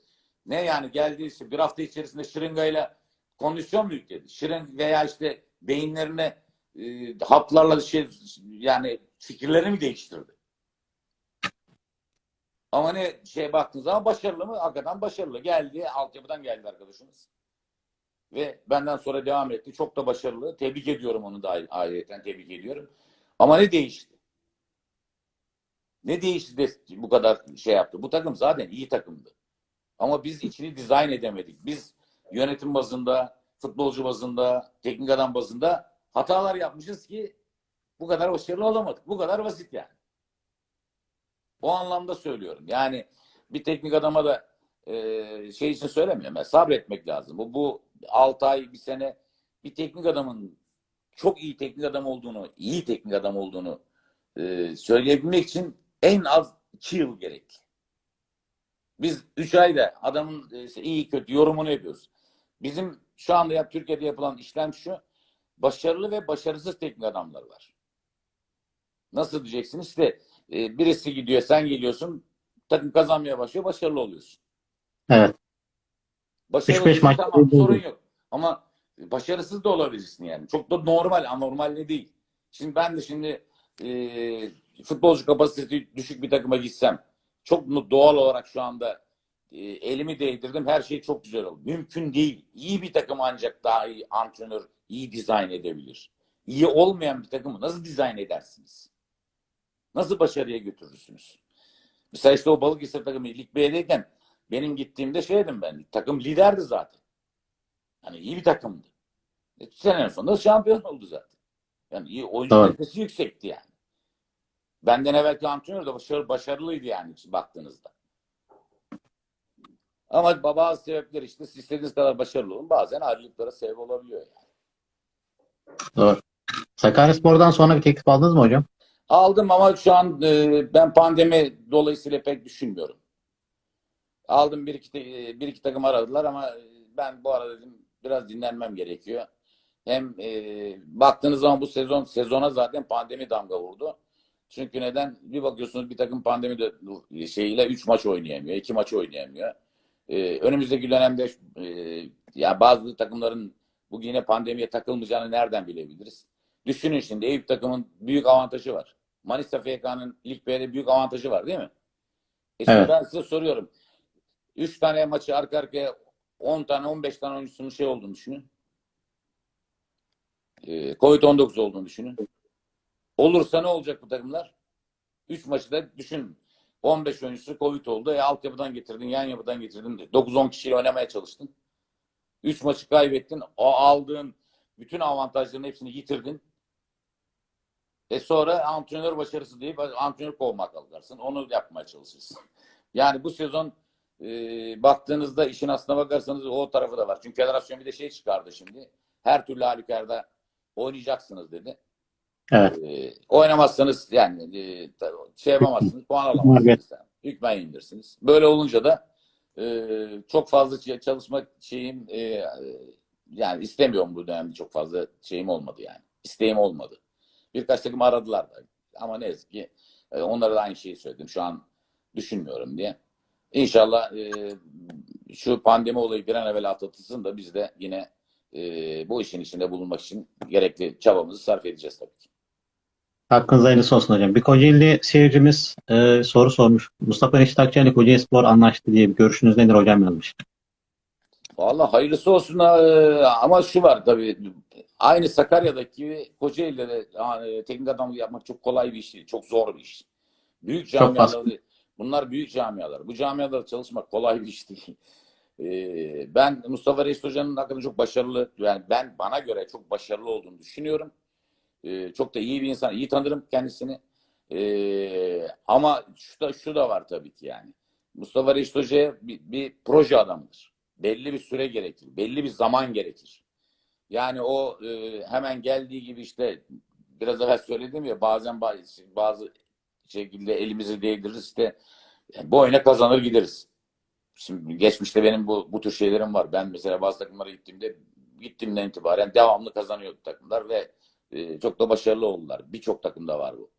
ne yani geldi işte bir hafta içerisinde şırıngayla kondisyon mu yükledi? Şırın veya işte beyinlerine e, haplarla şey yani fikirlerini mi değiştirdi? Ama ne şey baktığınız zaman başarılı mı? Hakikaten başarılı. Geldi. Altyapıdan geldi arkadaşımız. Ve benden sonra devam etti. Çok da başarılı. Tebrik ediyorum onu da ayrıyeten tebrik ediyorum. Ama ne değişti? Ne değişti de bu kadar şey yaptı? Bu takım zaten iyi takımdı. Ama biz içini dizayn edemedik. Biz yönetim bazında, futbolcu bazında, teknik adam bazında hatalar yapmışız ki bu kadar başarılı olamadık. Bu kadar basit yani. O anlamda söylüyorum. Yani bir teknik adama da e, şey için söylemiyorum. Yani sabretmek lazım. Bu, bu 6 ay, bir sene bir teknik adamın çok iyi teknik adam olduğunu, iyi teknik adam olduğunu e, söyleyebilmek için en az 2 yıl gerekli. Biz 3 ayda adamın e, işte iyi kötü yorumunu yapıyoruz. Bizim şu anda yap, Türkiye'de yapılan işlem şu. Başarılı ve başarısız teknik adamlar var. Nasıl diyeceksiniz? İşte e, birisi gidiyor, sen geliyorsun, takım kazanmaya başlıyor, başarılı oluyorsun. Evet. Başarılı 3-5 maç tamam, sorun yok. Ama başarısız da olabilirsin yani. Çok da normal, anormal ne değil. Şimdi ben de şimdi e, futbolcu kapasitesi düşük bir takıma gitsem çok doğal olarak şu anda e, elimi değdirdim. Her şey çok güzel oldu. Mümkün değil. İyi bir takım ancak daha iyi antrenör, iyi dizayn edebilir. İyi olmayan bir takımı nasıl dizayn edersiniz? Nasıl başarıya götürürsünüz? Mesela işte o Balıkesir takımı Lig B'deyken benim gittiğimde şeydim ben. Takım liderdi zaten. Hani iyi bir takımdı. E, senenin sonunda şampiyon oldu zaten. Yani iyi oyuncu kalitesi yüksekti yani. Benden evvelki antrenör de başarı, başarılıydı yani baktığınızda. Ama bazı sebepler işte siz istediğiniz kadar başarılı olun. Bazen ayrılıklara sebep olabiliyor yani. Doğru. Sakaryaspor'dan sonra bir teklif aldınız mı hocam? Aldım ama şu an e, ben pandemi dolayısıyla pek düşünmüyorum. Aldım bir iki, bir iki takım aradılar ama e, ben bu arada dedim biraz dinlenmem gerekiyor. Hem e, baktığınız zaman bu sezon sezona zaten pandemi damga vurdu. Çünkü neden? Bir bakıyorsunuz bir takım pandemi de, şeyiyle 3 maç oynayamıyor, 2 maç oynayamıyor. E, önümüzdeki dönemde e, ya bazı takımların bu yine pandemiye takılmayacağını nereden bilebiliriz? Düşünün şimdi Eyüp takımın büyük avantajı var. Manisa FK'nın Lig B'de büyük avantajı var değil mi? E şimdi Evet. ben size soruyorum. 3 tane maçı arka arkaya 10 tane 15 tane oyuncusunun şey olduğunu düşünün. Ee, Covid-19 olduğunu düşünün. Olursa ne olacak bu takımlar? 3 maçı da düşün. 15 oyuncusu Covid oldu. E, altyapıdan getirdin, yan yapıdan getirdin. 9-10 kişiyle oynamaya çalıştın. 3 maçı kaybettin. O aldığın bütün avantajların hepsini yitirdin. E sonra antrenör başarısı deyip antrenör kovmak kalkarsın. Onu yapmaya çalışırsın. *laughs* Yani bu sezon e, baktığınızda işin aslına bakarsanız o tarafı da var. Çünkü federasyon bir de şey çıkardı şimdi. Her türlü halükarda oynayacaksınız dedi. Evet. E, oynamazsanız yani e, şey yapamazsınız, puan alamazsınız. Hükmen indirirsiniz. Böyle olunca da e, çok fazla ç- çalışma şeyim e, e, yani istemiyorum bu dönemde çok fazla şeyim olmadı yani. İsteğim olmadı. Birkaç takım aradılar da. Ama ne yazık ki e, onlara da aynı şeyi söyledim. Şu an düşünmüyorum diye. İnşallah e, şu pandemi olayı bir an evvel atlatılsın da biz de yine e, bu işin içinde bulunmak için gerekli çabamızı sarf edeceğiz tabii ki. Hakkınız hayırlısı olsun hocam. Bir Kocaeli seyircimiz e, soru sormuş. Mustafa Reşit Akçay'la Kocaeli Spor anlaştı diye bir görüşünüz nedir hocam yazmış. Vallahi hayırlısı olsun e, ama şu var tabii aynı Sakarya'daki gibi Kocaeli'de de yani, teknik adamlık yapmak çok kolay bir iş değil. Çok zor bir iş. Büyük camialar bunlar büyük camialar. Bu camialarda çalışmak kolay bir iş değil. E, ben Mustafa Reis Hoca'nın hakkında çok başarılı yani ben bana göre çok başarılı olduğunu düşünüyorum. E, çok da iyi bir insan. iyi tanırım kendisini. E, ama şu da, şu da var tabii ki yani. Mustafa Reis Hoca bir, bir proje adamıdır belli bir süre gerekir. Belli bir zaman gerekir. Yani o e, hemen geldiği gibi işte biraz evvel söyledim ya bazen bazı, bazı şekilde elimizi değdiririz işte yani bu oyuna kazanır gideriz. Şimdi geçmişte benim bu, bu tür şeylerim var. Ben mesela bazı takımlara gittiğimde gittiğimden itibaren devamlı kazanıyordu takımlar ve e, çok da başarılı oldular. Birçok takımda var bu.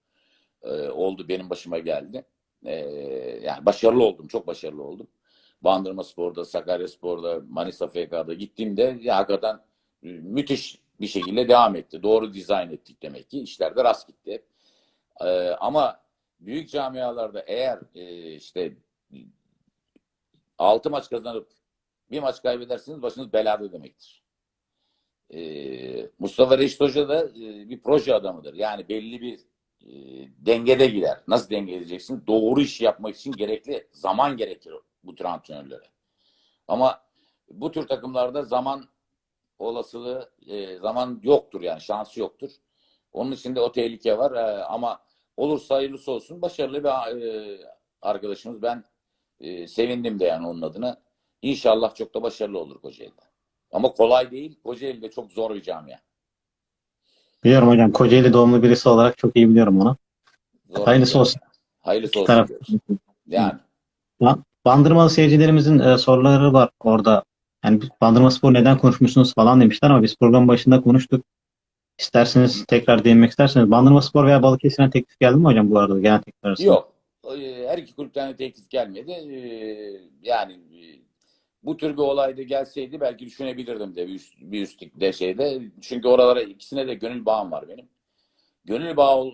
E, oldu benim başıma geldi. E, yani başarılı oldum. Çok başarılı oldum. Bandırma Spor'da, Sakarya Spor'da, Manisa FK'da gittiğimde ya hakikaten e, müthiş bir şekilde devam etti. Doğru dizayn ettik demek ki. İşler de rast gitti. Ee, ama büyük camialarda eğer e, işte 6 maç kazanıp bir maç kaybedersiniz başınız belada demektir. Ee, Mustafa Reşit Hoca da e, bir proje adamıdır. Yani belli bir e, dengede gider. Nasıl denge edeceksin? Doğru iş yapmak için gerekli zaman gerekir bu tür antrenörlere. Ama bu tür takımlarda zaman olasılığı e, zaman yoktur yani şansı yoktur. Onun için de o tehlike var E, ama olursa hayırlısı olsun. Başarılı bir e, arkadaşımız. Ben e, sevindim de yani onun adına. İnşallah çok da başarılı olur Kocaeli'de. Ama kolay değil. Kocaeli de çok zor bir camia. Biliyorum hocam. Kocaeli doğumlu birisi olarak çok iyi biliyorum onu. Zor Hayırlısı bir olsun. camia. Hayırlısı olsun taraf. diyoruz. Yani Bandırmalı seyircilerimizin e, soruları var orada. Yani Bandırma Spor neden konuşmuşsunuz falan demişler ama biz program başında konuştuk. İsterseniz tekrar değinmek isterseniz. Bandırma Spor veya Balıkesir'e teklif geldi mi hocam bu arada genel teklif arasında? Yok. Ee, Her iki kulüpten de teklif gelmedi. Ee, Yani e, bu tür bir olayda gelseydi belki düşünebilirdim de bir, üst, bir üstlükte şeyde. Çünkü oralara ikisine de gönül bağım var benim. Gönül bağı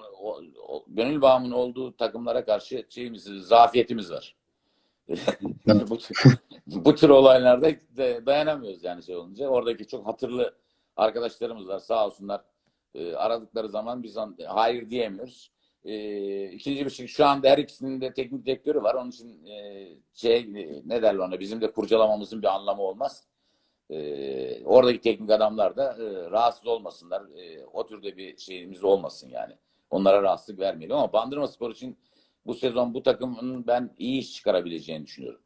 gönül bağımın olduğu takımlara karşı şeyimiz, zafiyetimiz var. *laughs* bu, tür, bu tür olaylarda dayanamıyoruz yani şey olunca. Oradaki çok hatırlı arkadaşlarımız var sağ olsunlar. Ee, aradıkları zaman biz hayır diyemiyoruz. Ee, ikinci şey şu anda her ikisinin de teknik direktörü var. Onun için e, şey e, ne derler ona bizim de kurcalamamızın bir anlamı olmaz. Ee, oradaki teknik adamlar da e, rahatsız olmasınlar. E, o türde bir şeyimiz olmasın yani. onlara rahatsızlık vermeyelim ama Bandırma Spor için bu sezon bu takımın ben iyi iş çıkarabileceğini düşünüyorum.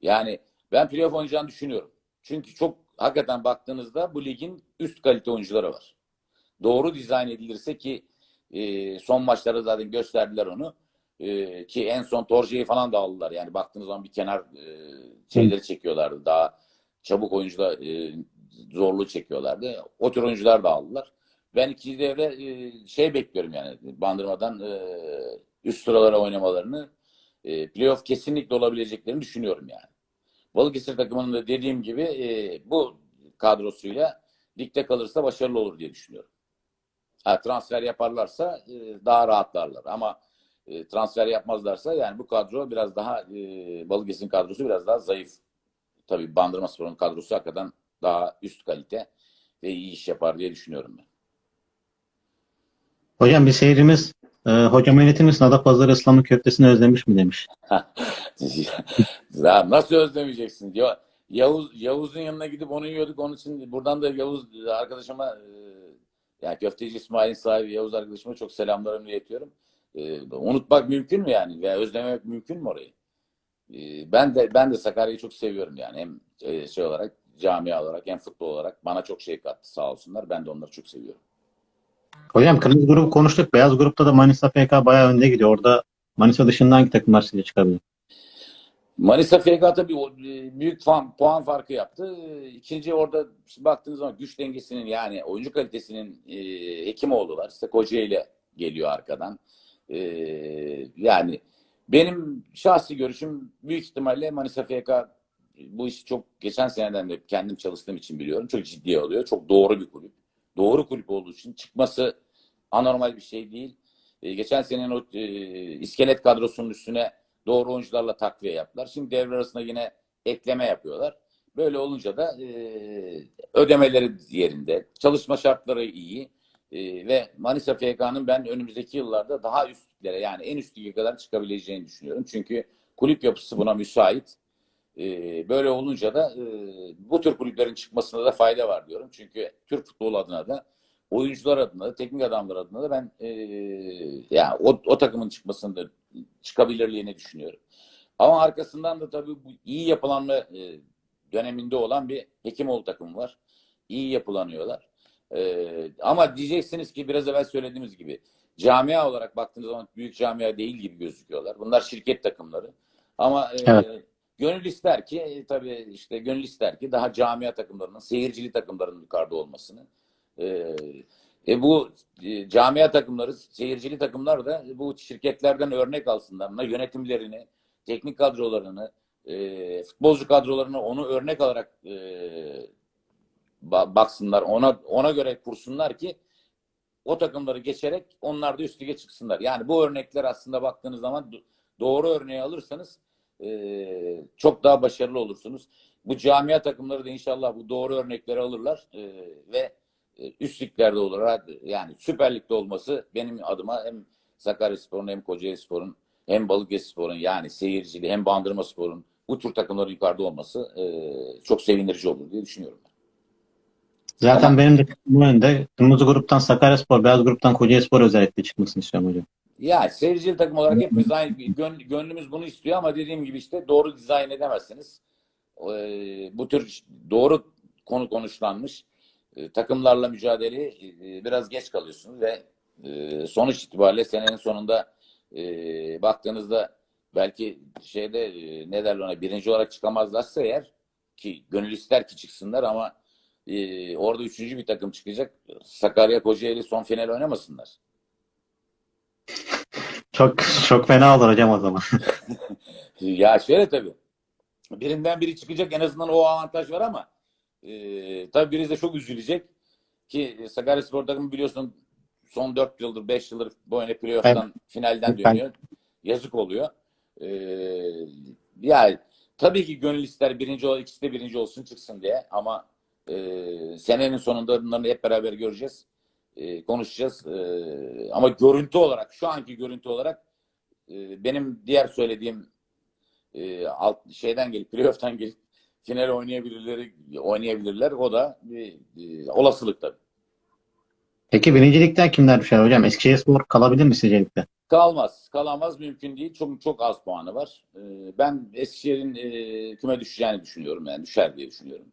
Yani ben playoff oynayacağını düşünüyorum. Çünkü çok hakikaten baktığınızda bu ligin üst kalite oyuncuları var. Doğru dizayn edilirse ki e, son maçlarda zaten gösterdiler onu. E, ki en son Torje'yi falan da aldılar. Yani baktığınız zaman bir kenar e, şeyleri çekiyorlardı. Daha çabuk oyuncular e, zorluğu çekiyorlardı. O tür oyuncular da aldılar. Ben ikinci devre e, şey bekliyorum yani Bandırma'dan e, üst sıralara oynamalarını e, playoff kesinlikle olabileceklerini düşünüyorum yani. Balıkesir takımının da dediğim gibi e, bu kadrosuyla ligde kalırsa başarılı olur diye düşünüyorum. Ha, transfer yaparlarsa e, daha rahatlarlar ama e, transfer yapmazlarsa yani bu kadro biraz daha e, Balıkesir'in kadrosu biraz daha zayıf. Tabii Bandırma Spor'un kadrosu hakikaten daha üst kalite ve iyi iş yapar diye düşünüyorum ben. Hocam bir seyircimiz e, hocam öğretir misin Adapazarı ıslamın köftesini özlemiş mi demiş. *laughs* ya nasıl özlemeyeceksin diyor. Yavuz Yavuz'un yanına gidip onu yiyorduk. Onun için buradan da Yavuz arkadaşıma e, yani köfteci İsmail'in sahibi Yavuz arkadaşıma çok selamlarımı iletiyorum. E, unutmak mümkün mü yani? Veya özlememek mümkün mü orayı? E, ben de ben de Sakarya'yı çok seviyorum yani. Hem e, şey olarak camia olarak hem futbol olarak bana çok şey kattı sağ olsunlar. Ben de onları çok seviyorum. Hocam kırmızı grubu konuştuk. Beyaz grupta da Manisa FK bayağı önde gidiyor. Orada Manisa dışında hangi takımlar size çıkabilir? Manisa FK tabii e, büyük puan, puan farkı yaptı. E, İkinci orada baktığınız zaman güç dengesinin yani oyuncu kalitesinin e, Hekimoğlu var. İşte Kocaeli geliyor arkadan. E, yani benim şahsi görüşüm büyük ihtimalle Manisa FK bu işi çok geçen seneden de kendim çalıştığım için biliyorum. Çok ciddiye alıyor. Çok doğru bir kulüp. Doğru kulüp olduğu için çıkması anormal bir şey değil. E, geçen senenin o e, iskelet kadrosunun üstüne doğru oyuncularla takviye yaptılar. Şimdi devre arasında yine ekleme yapıyorlar. Böyle olunca da e, ödemeleri yerinde, çalışma şartları iyi e, ve Manisa FK'nın ben önümüzdeki yıllarda daha üstlere yani en üst lige kadar çıkabileceğini düşünüyorum. Çünkü kulüp yapısı buna müsait. E, böyle olunca da e, bu tür kulüplerin çıkmasında da fayda var diyorum. Çünkü Türk futbolu adına da oyuncular adına da teknik adamlar adına da ben e, yani o, o takımın çıkmasını da çıkabilirliğini düşünüyorum. Ama arkasından da tabii bu iyi yapılanma e, döneminde olan bir Hekimoğlu takımı var. İyi yapılanıyorlar. E, ama diyeceksiniz ki biraz evvel söylediğimiz gibi camia olarak baktığınız zaman büyük camia değil gibi gözüküyorlar. Bunlar şirket takımları. Ama e, Evet. gönül ister ki e, tabii işte gönül ister ki daha camia takımlarının, seyircili takımların yukarıda olmasını. E, e bu e, camia takımları, seyircili takımlar da bu şirketlerden örnek alsınlar. Yönetimlerini, teknik kadrolarını, e, futbolcu kadrolarını onu örnek alarak e, ba- baksınlar. Ona ona göre kursunlar ki o takımları geçerek onlar da üst lige çıksınlar. Yani bu örnekler aslında baktığınız zaman do- doğru örneği alırsanız e, çok daha başarılı olursunuz. Bu camia takımları da inşallah bu doğru örnekleri alırlar e, ve e, üst liglerde olur. Yani Süper Lig'de olması benim adıma hem Sakaryaspor'un hem Kocaelispor'un hem Balıkesirspor'un yani seyircili hem Bandırmaspor'un bu tür takımların yukarıda olması e, çok sevindirici olur diye düşünüyorum. Zaten Ama- benim de bu önde. Kırmızı gruptan Sakaryaspor, beyaz gruptan Kocaelispor özellikle çıkmasını istiyorum hocam. Ya seyircili takım olarak hepimiz aynı gön, gönlümüz bunu istiyor ama dediğim gibi işte doğru dizayn edemezsiniz. Ee, bu tür doğru konu konuşlanmış e, takımlarla mücadele e, biraz geç kalıyorsunuz ve e, sonuç itibariyle senenin sonunda e, baktığınızda belki şeyde e, ne derler ona birinci olarak çıkamazlarsa eğer ki gönül ister ki çıksınlar ama e, orada üçüncü bir takım çıkacak. Sakarya Kocaeli son final oynamasınlar. Çok çok fena olur hocam o zaman. *laughs* Ya şöyle tabii. Birinden biri çıkacak en azından o avantaj var ama e, tabii birisi de çok üzülecek ki Sakaryaspor takımı biliyorsun son 4 yıldır 5 yıldır bu oyuna playoff'tan finalden dönüyor. Yazık oluyor. E, yani tabii ki gönül ister birinci ol, ikisi de birinci olsun çıksın diye ama e, senenin sonunda bunları hep beraber göreceğiz. E, konuşacağız. E, ama görüntü olarak şu anki görüntü olarak e, benim diğer söylediğim e, alt şeyden gelip playoff'tan gelip final oynayabilirler oynayabilirler. O da bir e, olasılık tabii. Peki birincilikten kimler düşer hocam? Eskişehirspor kalabilir mi sizce ligde? Kalmaz. Kalamaz mümkün değil. Çok çok az puanı var. Ee, Ben Eskişehir'in e, küme düşeceğini düşünüyorum. Yani düşer diye düşünüyorum.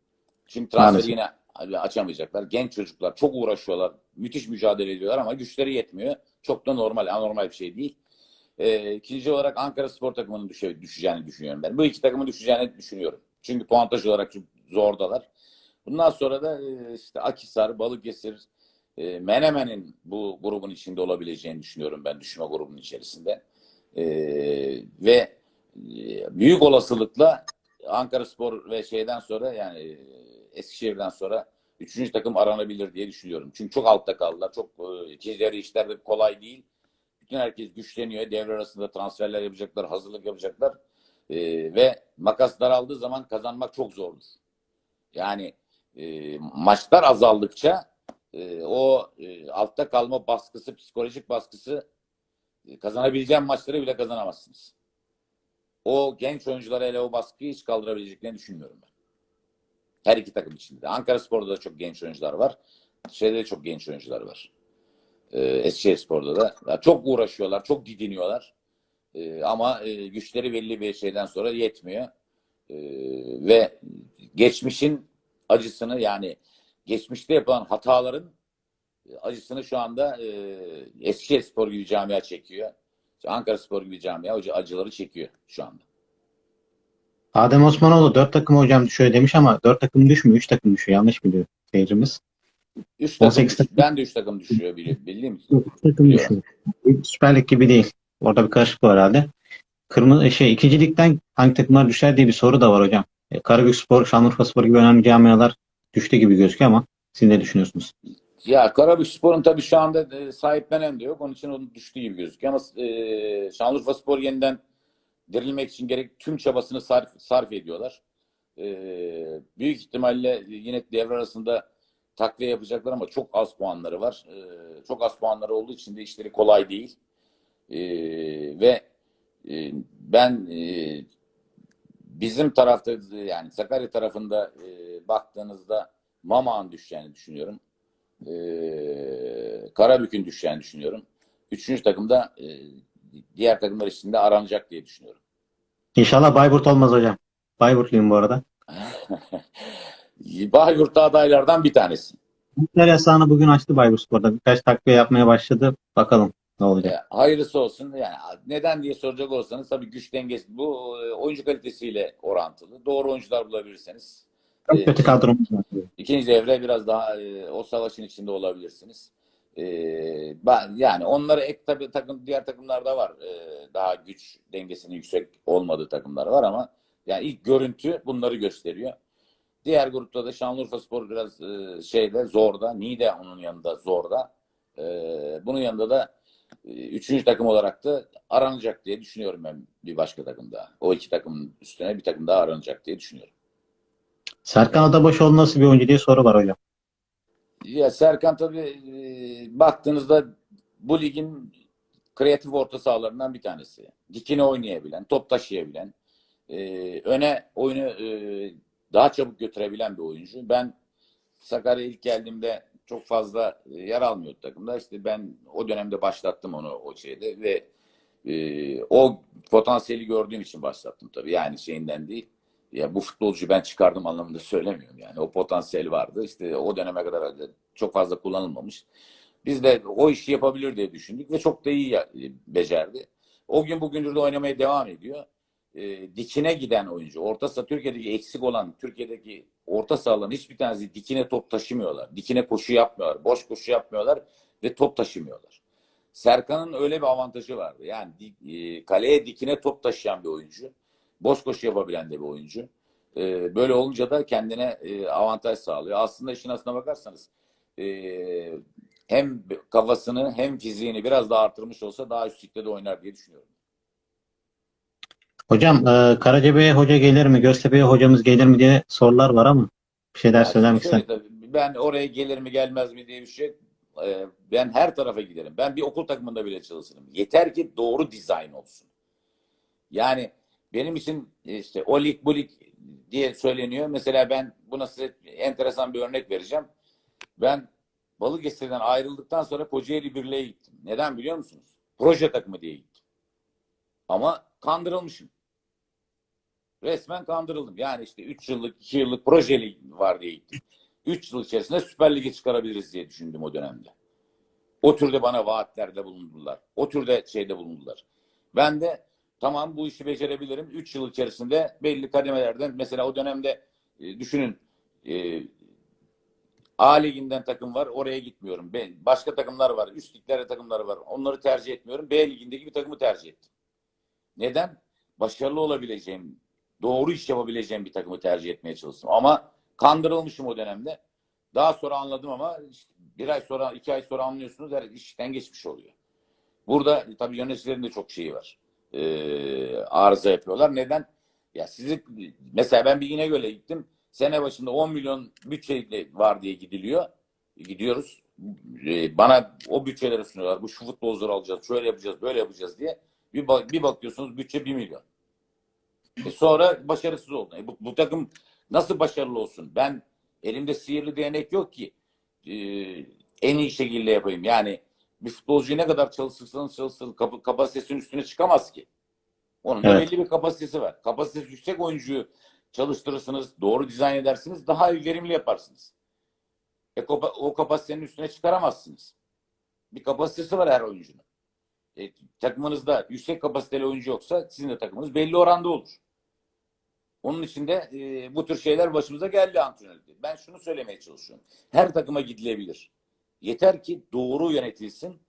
Çünkü transferi yine açamayacaklar. Genç çocuklar çok uğraşıyorlar. Müthiş mücadele ediyorlar ama güçleri yetmiyor. Çok da normal, anormal bir şey değil. Ee, ikinci olarak Ankara Spor takımının düşe, düşeceğini düşünüyorum ben. Bu iki takımın düşeceğini düşünüyorum. Çünkü puantaj olarak zordalar. Bundan sonra da e, işte Akhisar, Balıkesir, e, Menemen'in bu grubun içinde olabileceğini düşünüyorum ben düşme grubunun içerisinde. E, ve büyük olasılıkla Ankara Spor ve şeyden sonra yani Eskişehir'den sonra üçüncü takım aranabilir diye düşünüyorum. Çünkü çok altta kaldılar. Çok ticari işler de kolay değil. Bütün herkes güçleniyor. Devre arasında transferler yapacaklar, hazırlık yapacaklar. E, ve makas daraldığı zaman kazanmak çok zordur. Yani e, maçlar azaldıkça e, o e, altta kalma baskısı, psikolojik baskısı e, kazanabileceğin maçları bile kazanamazsınız. O genç oyunculara hele o baskıyı hiç kaldırabileceklerini düşünmüyorum ben. Her iki takım içinde. de. Ankara Spor'da da çok genç oyuncular var. Şeyde de çok genç oyuncular var. Ee, Eskişehir Spor'da da. Ya çok uğraşıyorlar, çok didiniyorlar. Ee, ama e, güçleri belli bir şeyden sonra yetmiyor. Ee, ve geçmişin acısını yani geçmişte yapılan hataların acısını şu anda e, Eskişehir Spor gibi camia çekiyor. Ankara Spor gibi camia acı- acıları çekiyor şu anda. Adem Osmanoğlu 4 takım hocam düşüyor demiş ama 4 takım düşmüyor. 3 takım düşüyor. Yanlış biliyor seyircimiz. Üç takım 18 düş- ben de üç takım düşüyor bildiğim için. 3 takım Biliyorum. düşüyor. Süper Lig gibi değil. Orada bir karışıklık var herhalde. Kırmızı şey ikinci ligden hangi takımlar düşer diye bir soru da var hocam. E, Karabükspor, Şanlıurfaspor gibi önemli camialar düştü gibi gözüküyor ama siz ne düşünüyorsunuz? Ya Karabükspor'un tabii şu anda e, sahiplenen de yok. Onun için onun düştüğü gibi gözüküyor. Ama e, Şanlıurfaspor yeniden dirilmek için gerek tüm çabasını sarf, sarf ediyorlar. E, büyük ihtimalle yine devre arasında takviye yapacaklar ama çok az puanları var. E, çok az puanları olduğu için de işleri kolay değil. E, ve e, ben e, bizim tarafta yani Sakarya tarafında e, baktığınızda Mama'nın düşeceğini düşünüyorum. E, Karabük'ün düşeceğini düşünüyorum. Üçüncü takımda e, diğer takımlar içinde aranacak diye düşünüyorum. İnşallah Bayburt olmaz hocam. Bayburtluyum bu arada. *laughs* Bahyurt'ta adaylardan bir tanesi. Yasağını bugün açtı Bayburtspor'da. Birkaç takviye yapmaya başladı. Bakalım ne olacak. E, hayırlısı olsun. Yani neden diye soracak olsanız tabii güç dengesi bu e, oyuncu kalitesiyle orantılı. Doğru oyuncular bulabilirseniz. Çok e, kötü kadromuz var. İkinci devre biraz daha e, o savaşın içinde olabilirsiniz. E, ben yani onları ek tabii takım diğer takımlarda var. E, daha güç dengesinin yüksek olmadığı takımlar var ama yani ilk görüntü bunları gösteriyor. Diğer grupta da Şanlıurfaspor biraz e, şeyde zorda. Niğde onun yanında zorda. E, bunun yanında da üçüncü takım olarak da aranacak diye düşünüyorum ben bir başka takım daha. O iki takımın üstüne bir takım daha aranacak diye düşünüyorum. Serkan Adabaşoğlu nasıl bir oyuncu diye soru var hocam. Ya Serkan tabii e, baktığınızda bu ligin kreatif orta sahalarından bir tanesi. Dikine oynayabilen, top taşıyabilen, e, öne oyunu e, daha çabuk götürebilen bir oyuncu. Ben Sakarya'ya ilk geldiğimde çok fazla e, yer almıyordu takımda. İşte ben o dönemde başlattım onu o şeyde ve e, o potansiyeli gördüğüm için başlattım tabii. Yani şeyinden değil. Ya bu futbolcuyu ben çıkardım anlamında söylemiyorum yani. O potansiyel vardı. İşte o döneme kadar çok fazla kullanılmamış. Biz de o işi yapabilir diye düşündük ve çok da iyi ya- becerdi. O gün bugündür de oynamaya devam ediyor. E, dikine giden oyuncu. Orta saha Türkiye'deki eksik olan Türkiye'deki orta sahaların hiçbir tanesi dikine top taşımıyorlar. Dikine koşu yapmıyorlar. Boş koşu yapmıyorlar ve top taşımıyorlar. Serkan'ın öyle bir avantajı vardı. Yani e, kaleye dikine top taşıyan bir oyuncu. Boş koşu yapabilen de bir oyuncu. E, böyle olunca da kendine e, avantaj sağlıyor. Aslında işin aslına bakarsanız e, hem kafasını hem fiziğini biraz daha artırmış olsa daha üst de oynar diye düşünüyorum. Hocam e, Karacabey'e hoca gelir mi? Göztepe'ye hocamız gelir mi diye sorular var ama bir şeyler Ya ister. tabii, ben oraya gelir mi gelmez mi diye bir şey e, ben her tarafa giderim. Ben bir okul takımında bile çalışırım. Yeter ki doğru dizayn olsun. Yani benim için işte o lig bu lig diye söyleniyor. Mesela ben buna size enteresan bir örnek vereceğim. Ben Balıkesir'den ayrıldıktan sonra Kocaeli Birliği'ye gittim. Neden biliyor musunuz? Proje takımı diye gittim. Ama kandırılmışım. Resmen kandırıldım. Yani işte 3 yıllık, 2 yıllık projeli var diye gittim. 3 yıl içerisinde Süper Lig'e çıkarabiliriz diye düşündüm o dönemde. O türde bana vaatlerde bulundular. O türde şeyde bulundular. Ben de tamam bu işi becerebilirim. 3 yıl içerisinde belli kademelerden mesela o dönemde e, düşünün e, A liginden takım var. Oraya gitmiyorum. Ben, başka takımlar var. Üst liglerde takımları var. Onları tercih etmiyorum. B ligindeki bir takımı tercih ettim. Neden? Başarılı olabileceğim, doğru iş yapabileceğim bir takımı tercih etmeye çalıştım. Ama kandırılmışım o dönemde. Daha sonra anladım ama işte bir ay sonra, iki ay sonra anlıyorsunuz. Her işten geçmiş oluyor. Burada tabii yöneticilerin de çok şeyi var. Ee, arıza yapıyorlar. Neden? Ya sizi mesela ben bir İnegöl'e gittim. Sene başında 10 milyon bütçe var diye gidiliyor. Gidiyoruz. Ee, bana o bütçeleri sunuyorlar. Bu şu futbolcuları alacağız, şöyle yapacağız, böyle yapacağız diye. Bir, bak- bir bakıyorsunuz bütçe 1 milyon. E sonra başarısız oldu. E bu, bu takım nasıl başarılı olsun? Ben elimde sihirli değnek yok ki e, en iyi şekilde yapayım. Yani bir futbolcuyu ne kadar çalışırsanız çalışsın kap- kapasitesinin üstüne çıkamaz ki. Onun da Evet. belli bir kapasitesi var. Kapasitesi yüksek oyuncuyu çalıştırırsınız, doğru dizayn edersiniz, daha verimli yaparsınız. E, o kapasitenin üstüne çıkaramazsınız. Bir kapasitesi var her oyuncunun. E, takımınızda yüksek kapasiteli oyuncu yoksa sizin de takımınız belli oranda olur. Onun için de e, bu tür şeyler başımıza geldi antrenörlükte. Ben şunu söylemeye çalışıyorum. Her takıma gidilebilir. Yeter ki doğru yönetilsin,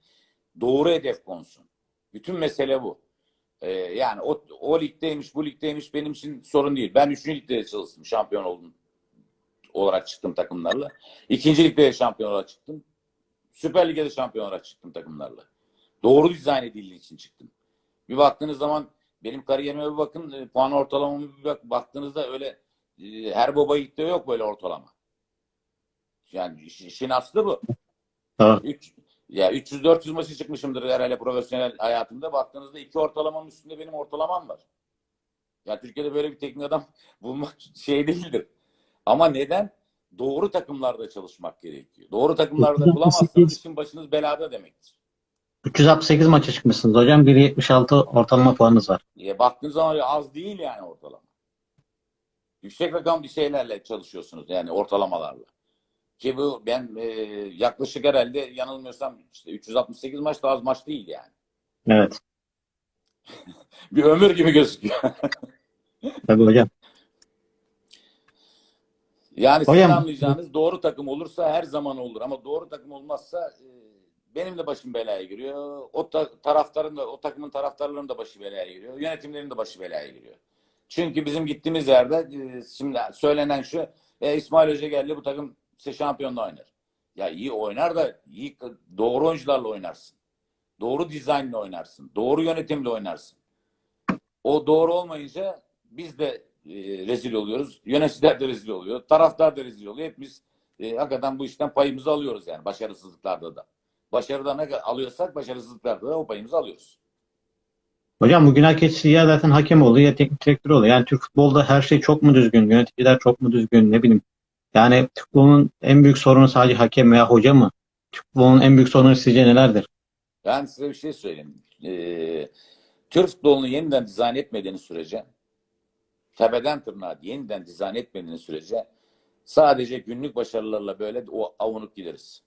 doğru hedef konsun. Bütün mesele bu. E, yani o, o ligdeymiş, bu ligdeymiş benim için sorun değil. Ben üçüncü ligde de çalıştım, şampiyon oldum olarak çıktım takımlarla. İkinci ligde de şampiyon olarak çıktım. Süper Lig'de de şampiyon olarak çıktım takımlarla. Doğru dizayn edildiği için çıktım. Bir baktığınız zaman benim kariyerime bir bakın, e, puan ortalamamı bir bak, baktığınızda öyle e, her baba yiğitte yok böyle ortalama. Yani iş- işin aslı bu. Doğru. Üç, ya 300-400 maçı çıkmışımdır herhalde profesyonel hayatımda. Baktığınızda iki ortalamanın üstünde benim ortalamam var. Ya Türkiye'de böyle bir teknik adam *laughs* bulmak şey değildir. Ama neden? Doğru takımlarda çalışmak gerekiyor. Doğru takımlarda bulamazsanız işin başınız belada demektir. 368 maça çıkmışsınız hocam. 1.76 ortalama puanınız var. E, baktığınız zaman az değil yani ortalama. Yüksek rakam bir şeylerle çalışıyorsunuz yani ortalamalarla. Ki bu ben e, yaklaşık herhalde yanılmıyorsam işte 368 maç da az maç değil yani. Evet. *laughs* Bir ömür gibi gözüküyor. *laughs* Tabii hocam. Yani sizin anlayacağınız doğru takım olursa her zaman olur ama doğru takım olmazsa e, benim de başım belaya giriyor. O ta- taraftarın da o takımın taraftarlarının da başı belaya giriyor. Yönetimlerin de başı belaya giriyor. Çünkü bizim gittiğimiz yerde e, şimdi söylenen şu e, İsmail Hoca geldi bu takım işte şampiyonla oynar. Ya iyi oynar da iyi doğru oyuncularla oynarsın. Doğru dizaynla oynarsın. Doğru yönetimle oynarsın. O doğru olmayınca biz de e, rezil oluyoruz. Yöneticiler de rezil oluyor. Taraftar da rezil oluyor. Hepimiz e, hakikaten bu işten payımızı alıyoruz yani başarısızlıklarda da. Başarıda ne alıyorsak başarısızlıklarda da o payımızı alıyoruz. Hocam bugün hak ettiği ya zaten hakem oluyor ya teknik direktör oluyor. Yani Türk futbolda her şey çok mu düzgün? Yöneticiler çok mu düzgün? Ne bileyim. Yani Türk futbolunun en büyük sorunu sadece hakem veya hoca mı? Türk futbolunun en büyük sorunu sizce nelerdir? Ben size bir şey söyleyeyim. Ee, Türk futbolunu yeniden dizayn etmediğiniz sürece tepeden tırnağa yeniden dizayn etmediğiniz sürece sadece günlük başarılarla böyle o avunup gideriz.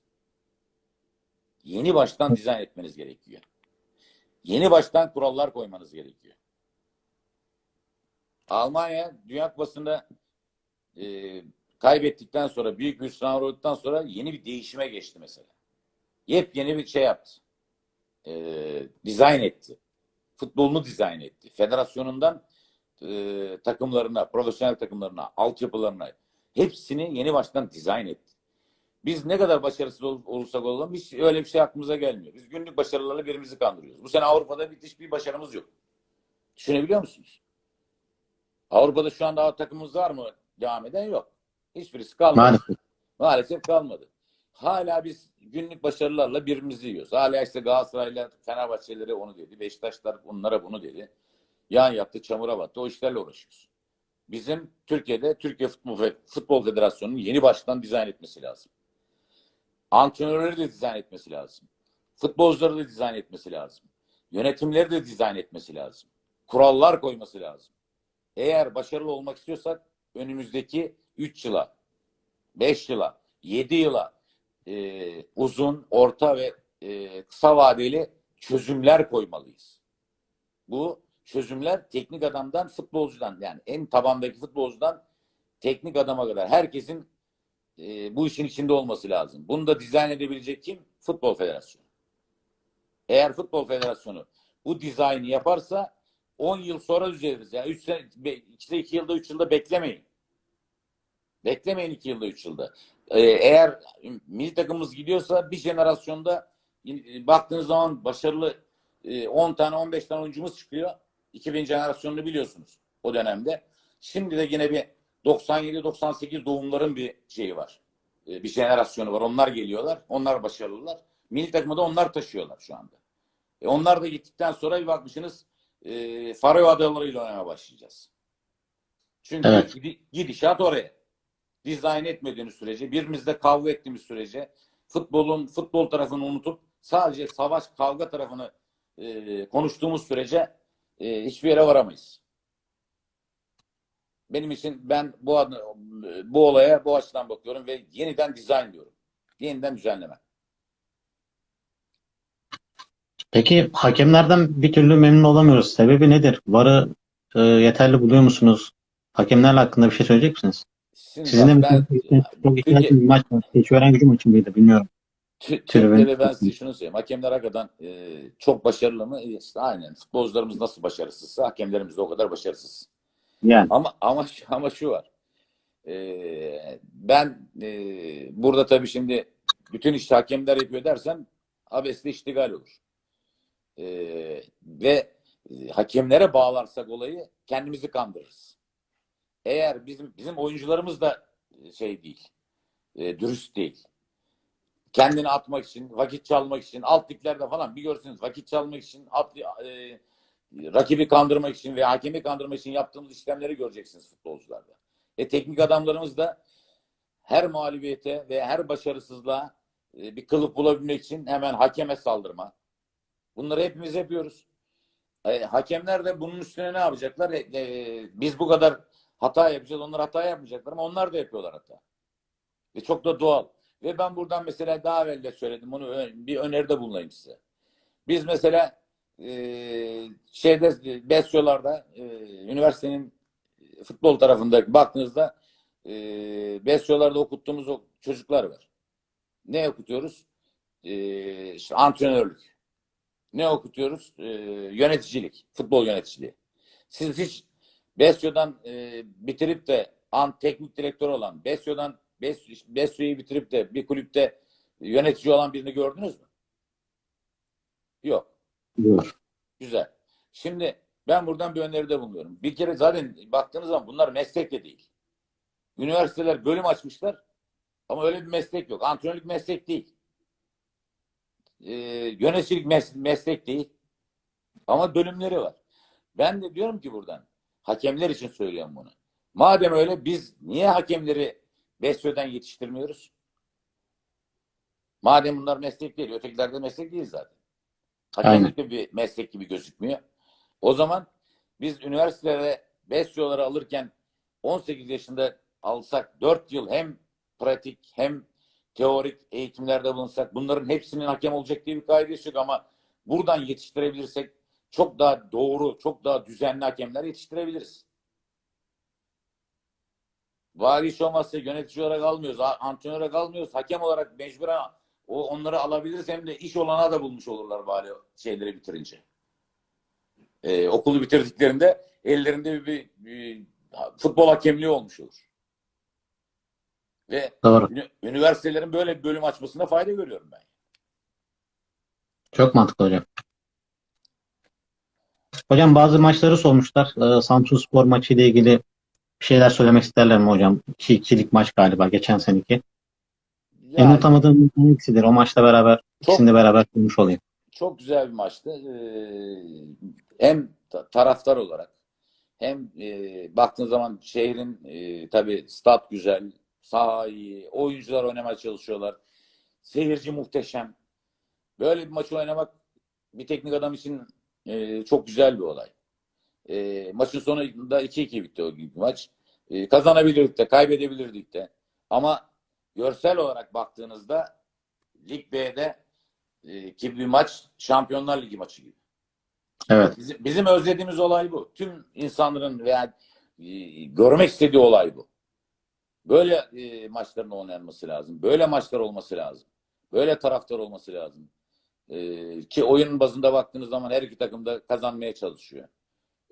Yeni baştan dizayn etmeniz gerekiyor. Yeni baştan kurallar koymanız gerekiyor. Almanya Dünya Kupası'nda e, kaybettikten sonra büyük bir hüsran uğradıktan sonra yeni bir değişime geçti mesela. Yepyeni bir şey yaptı. E, dizayn etti. Futbolunu dizayn etti. Federasyonundan e, takımlarına, profesyonel takımlarına, altyapılarına hepsini yeni baştan dizayn etti. Biz ne kadar başarısız ol- olursak olalım hiç öyle bir şey aklımıza gelmiyor. Biz günlük başarılarla birimizi kandırıyoruz. Bu sene Avrupa'da bir hiçbir başarımız yok. Düşünebiliyor musunuz? Avrupa'da şu anda takımımız var mı? Devam eden yok. Hiçbirisi kalmadı. Maalesef. Maalesef kalmadı. Hala biz günlük başarılarla birbirimizi yiyoruz. Hala işte Galatasaray'la Fenerbahçeleri onu dedi. Beşiktaşlar onlara bunu dedi. Yan yattı, çamura battı. O işlerle uğraşıyoruz. Bizim Türkiye'de Türkiye Futbol, Futbol Federasyonu'nun yeni baştan dizayn etmesi lazım. Antrenörleri de dizayn etmesi lazım. Futbolcuları da dizayn etmesi lazım. Yönetimleri de dizayn etmesi lazım. Kurallar koyması lazım. Eğer başarılı olmak istiyorsak önümüzdeki 3 yıla, 5 yıla, 7 yıla e, uzun, orta ve e, kısa vadeli çözümler koymalıyız. Bu çözümler teknik adamdan futbolcudan yani en tabandaki futbolcudan teknik adama kadar herkesin e, bu işin içinde olması lazım. Bunu da dizayn edebilecek kim? Futbol Federasyonu. Eğer Futbol Federasyonu bu dizaynı yaparsa 10 yıl sonra düzeliriz. Yani 3 sene, 2, 2 yılda 3 yılda beklemeyin. Beklemeyin 2 yılda 3 yılda. Ee, eğer milli takımımız gidiyorsa bir jenerasyonda e, baktığınız zaman başarılı e, 10 tane 15 tane oyuncumuz çıkıyor. 2000 jenerasyonunu biliyorsunuz o dönemde. Şimdi de yine bir 97-98 doğumların bir şeyi var. E, bir jenerasyonu var. Onlar geliyorlar. Onlar başarılılar. Milli takımı da onlar taşıyorlar şu anda. E, onlar da gittikten sonra bir bakmışsınız e, Faroe Adaları ile oynamaya başlayacağız. Çünkü Evet. gidi- gidişat oraya. Dizayn etmediğiniz sürece, birbirimizle kavga ettiğimiz sürece, futbolun futbol tarafını unutup sadece savaş kavga tarafını e, konuştuğumuz sürece e, hiçbir yere varamayız. Benim için ben bu bu olaya bu açıdan bakıyorum ve yeniden dizayn diyorum. Yeniden düzenleme. Peki hakemlerden bir türlü memnun olamıyoruz. Sebebi nedir? VAR'ı e, yeterli buluyor musunuz? Hakemlerle hakkında bir şey söyleyecek misiniz? Şimdi Sizin de ben çok ihtiyacınız bir maç var. Bilmiyorum. Türkiye'de ben size şunu söyleyeyim. Hakemler hakikaten e, çok başarılı mı? E, İşte aynen. Futbolcularımız nasıl başarısızsa hakemlerimiz de o kadar başarısız. Yani Ama ama ama şu var. E, ben e, burada tabii şimdi bütün işte hakemler yapıyor dersen abesle iştigal olur. E, ve e, hakemlere bağlarsak olayı kendimizi kandırırız. Eğer bizim bizim oyuncularımız da şey değil, e, dürüst değil kendini atmak için, vakit çalmak için, alt liglerde falan bir görsünüz vakit çalmak için, alt, e, rakibi kandırmak için ve hakemi kandırmak için yaptığımız işlemleri göreceksiniz futbolcularda. E teknik adamlarımız da her mağlubiyete ve her başarısızlığa e, bir kılıf bulabilmek için hemen hakeme saldırma. Bunları hepimiz yapıyoruz. E, hakemler de bunun üstüne ne yapacaklar? E, biz bu kadar hata yapacağız, onlar hata yapmayacaklar ama onlar da yapıyorlar hata. Ve çok da doğal. Ve ben buradan mesela daha evvel de söyledim. Bunu bir öneride bulunayım size. Biz mesela e, şeyde Besyolar'da e, üniversitenin futbol tarafında baktığınızda e, Besyolar'da okuttuğumuz o çocuklar var. Ne okutuyoruz? E, işte antrenörlük. Ne okutuyoruz? E, yöneticilik. Futbol yöneticiliği. Siz hiç Besyo'dan e, bitirip de an teknik direktör olan Besyo'dan Bes- Besyo'yu bitirip de bir kulüpte yönetici olan birini gördünüz mü? Yok. Buyur. Güzel. Şimdi ben buradan bir öneride bulunuyorum. Bir kere zaten baktığınız zaman bunlar meslek de değil. Üniversiteler bölüm açmışlar ama öyle bir meslek yok. Antrenörlük meslek değil. Ee, yöneticilik mes- meslek değil. Ama bölümleri var. Ben de diyorum ki buradan hakemler için söylüyorum bunu. Madem öyle biz niye hakemleri Besyo'dan yetiştirmiyoruz? Madem bunlar meslek değil, ötekiler meslek değil zaten. De bir meslek gibi gözükmüyor. O zaman biz üniversitelere Besyo'ları alırken 18 yaşında alsak 4 yıl hem pratik hem teorik eğitimlerde bulunsak bunların hepsinin hakem olacak diye bir kaidesi yok ama buradan yetiştirebilirsek çok daha doğru, çok daha düzenli hakemler yetiştirebiliriz. Bari iş olmazsa yönetici olarak almıyoruz, antrenör olarak almıyoruz, hakem olarak mecburen o onları alabiliriz hem de iş olana da bulmuş olurlar bari şeyleri bitirince. Ee, okulu bitirdiklerinde ellerinde bir, bir, bir futbol hakemliği olmuş olur. Ve Doğru. üniversitelerin böyle bir bölüm açmasında fayda görüyorum ben. Çok mantıklı hocam. Hocam bazı maçları sormuşlar. Ee, Samsun Spor maçı ile ilgili bir şeyler söylemek isterler mi hocam? 2-2'lik maç galiba geçen seneki. En Yani unutamadığım hangisidir? O maçla beraber ikisini de beraber konuşmuş olayım. çok güzel bir maçtı. Ee, hem ta- taraftar olarak hem e, baktığın zaman şehrin e, tabii stat güzel, saha iyi, oyuncular oynamaya çalışıyorlar. Seyirci muhteşem. Böyle bir maçı oynamak bir teknik adam için e, çok güzel bir olay. E, maçın sonunda 2-2 bitti o günkü maç. E, kazanabilirdik de, kaybedebilirdik de. Ama görsel olarak baktığınızda Lig B'de e, ki bir maç Şampiyonlar Ligi maçı gibi. Evet. Bizim, bizim özlediğimiz olay bu. Tüm insanların veya e, görmek istediği olay bu. Böyle e, maçların oynanması lazım. Böyle maçlar olması lazım. Böyle taraftar olması lazım. E, ki oyun bazında baktığınız zaman her iki takım da kazanmaya çalışıyor.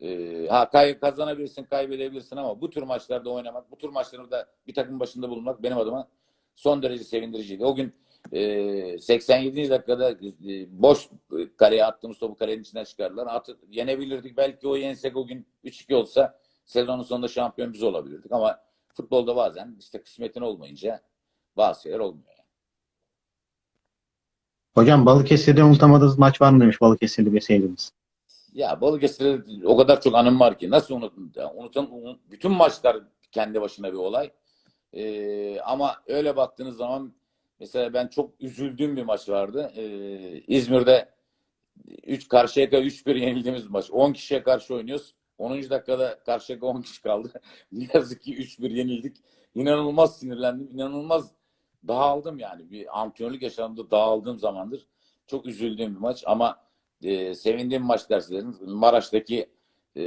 E, ha kay, kazanabilirsin, kaybedebilirsin ama bu tür maçlarda oynamak, bu tür maçlarda bir takım başında bulunmak benim adıma son derece sevindiriciydi. O gün e, 87. dakikada e, boş kaleye attığımız topu kalenin içinden çıkardılar. Atı, yenebilirdik. Belki o yensek o gün 3-2 olsa sezonun sonunda şampiyon biz olabilirdik ama futbolda bazen işte kısmetin olmayınca bazı şeyler olmuyor. yani. Hocam Balıkesir'de unutamadığınız maç var mı demiş Balıkesirli bir seyircimiz. Ya Balıkesir'de o kadar çok anım var ki nasıl unutun? Unutan, unut- bütün maçlar kendi başına bir olay. Ee, ama öyle baktığınız zaman mesela ben çok üzüldüğüm bir maç vardı. Ee, İzmir'de 3 Karşıyaka 3-1 yenildiğimiz maç. 10 kişiye karşı oynuyoruz. 10. dakikada Karşıyaka 10 kişi kaldı. *laughs* ne yazık ki 3-1 yenildik. İnanılmaz sinirlendim. İnanılmaz dağıldım yani. Bir antrenörlük yaşamında dağıldığım zamandır. Çok üzüldüğüm bir maç ama e, sevindiğim maç derseniz Maraş'taki e,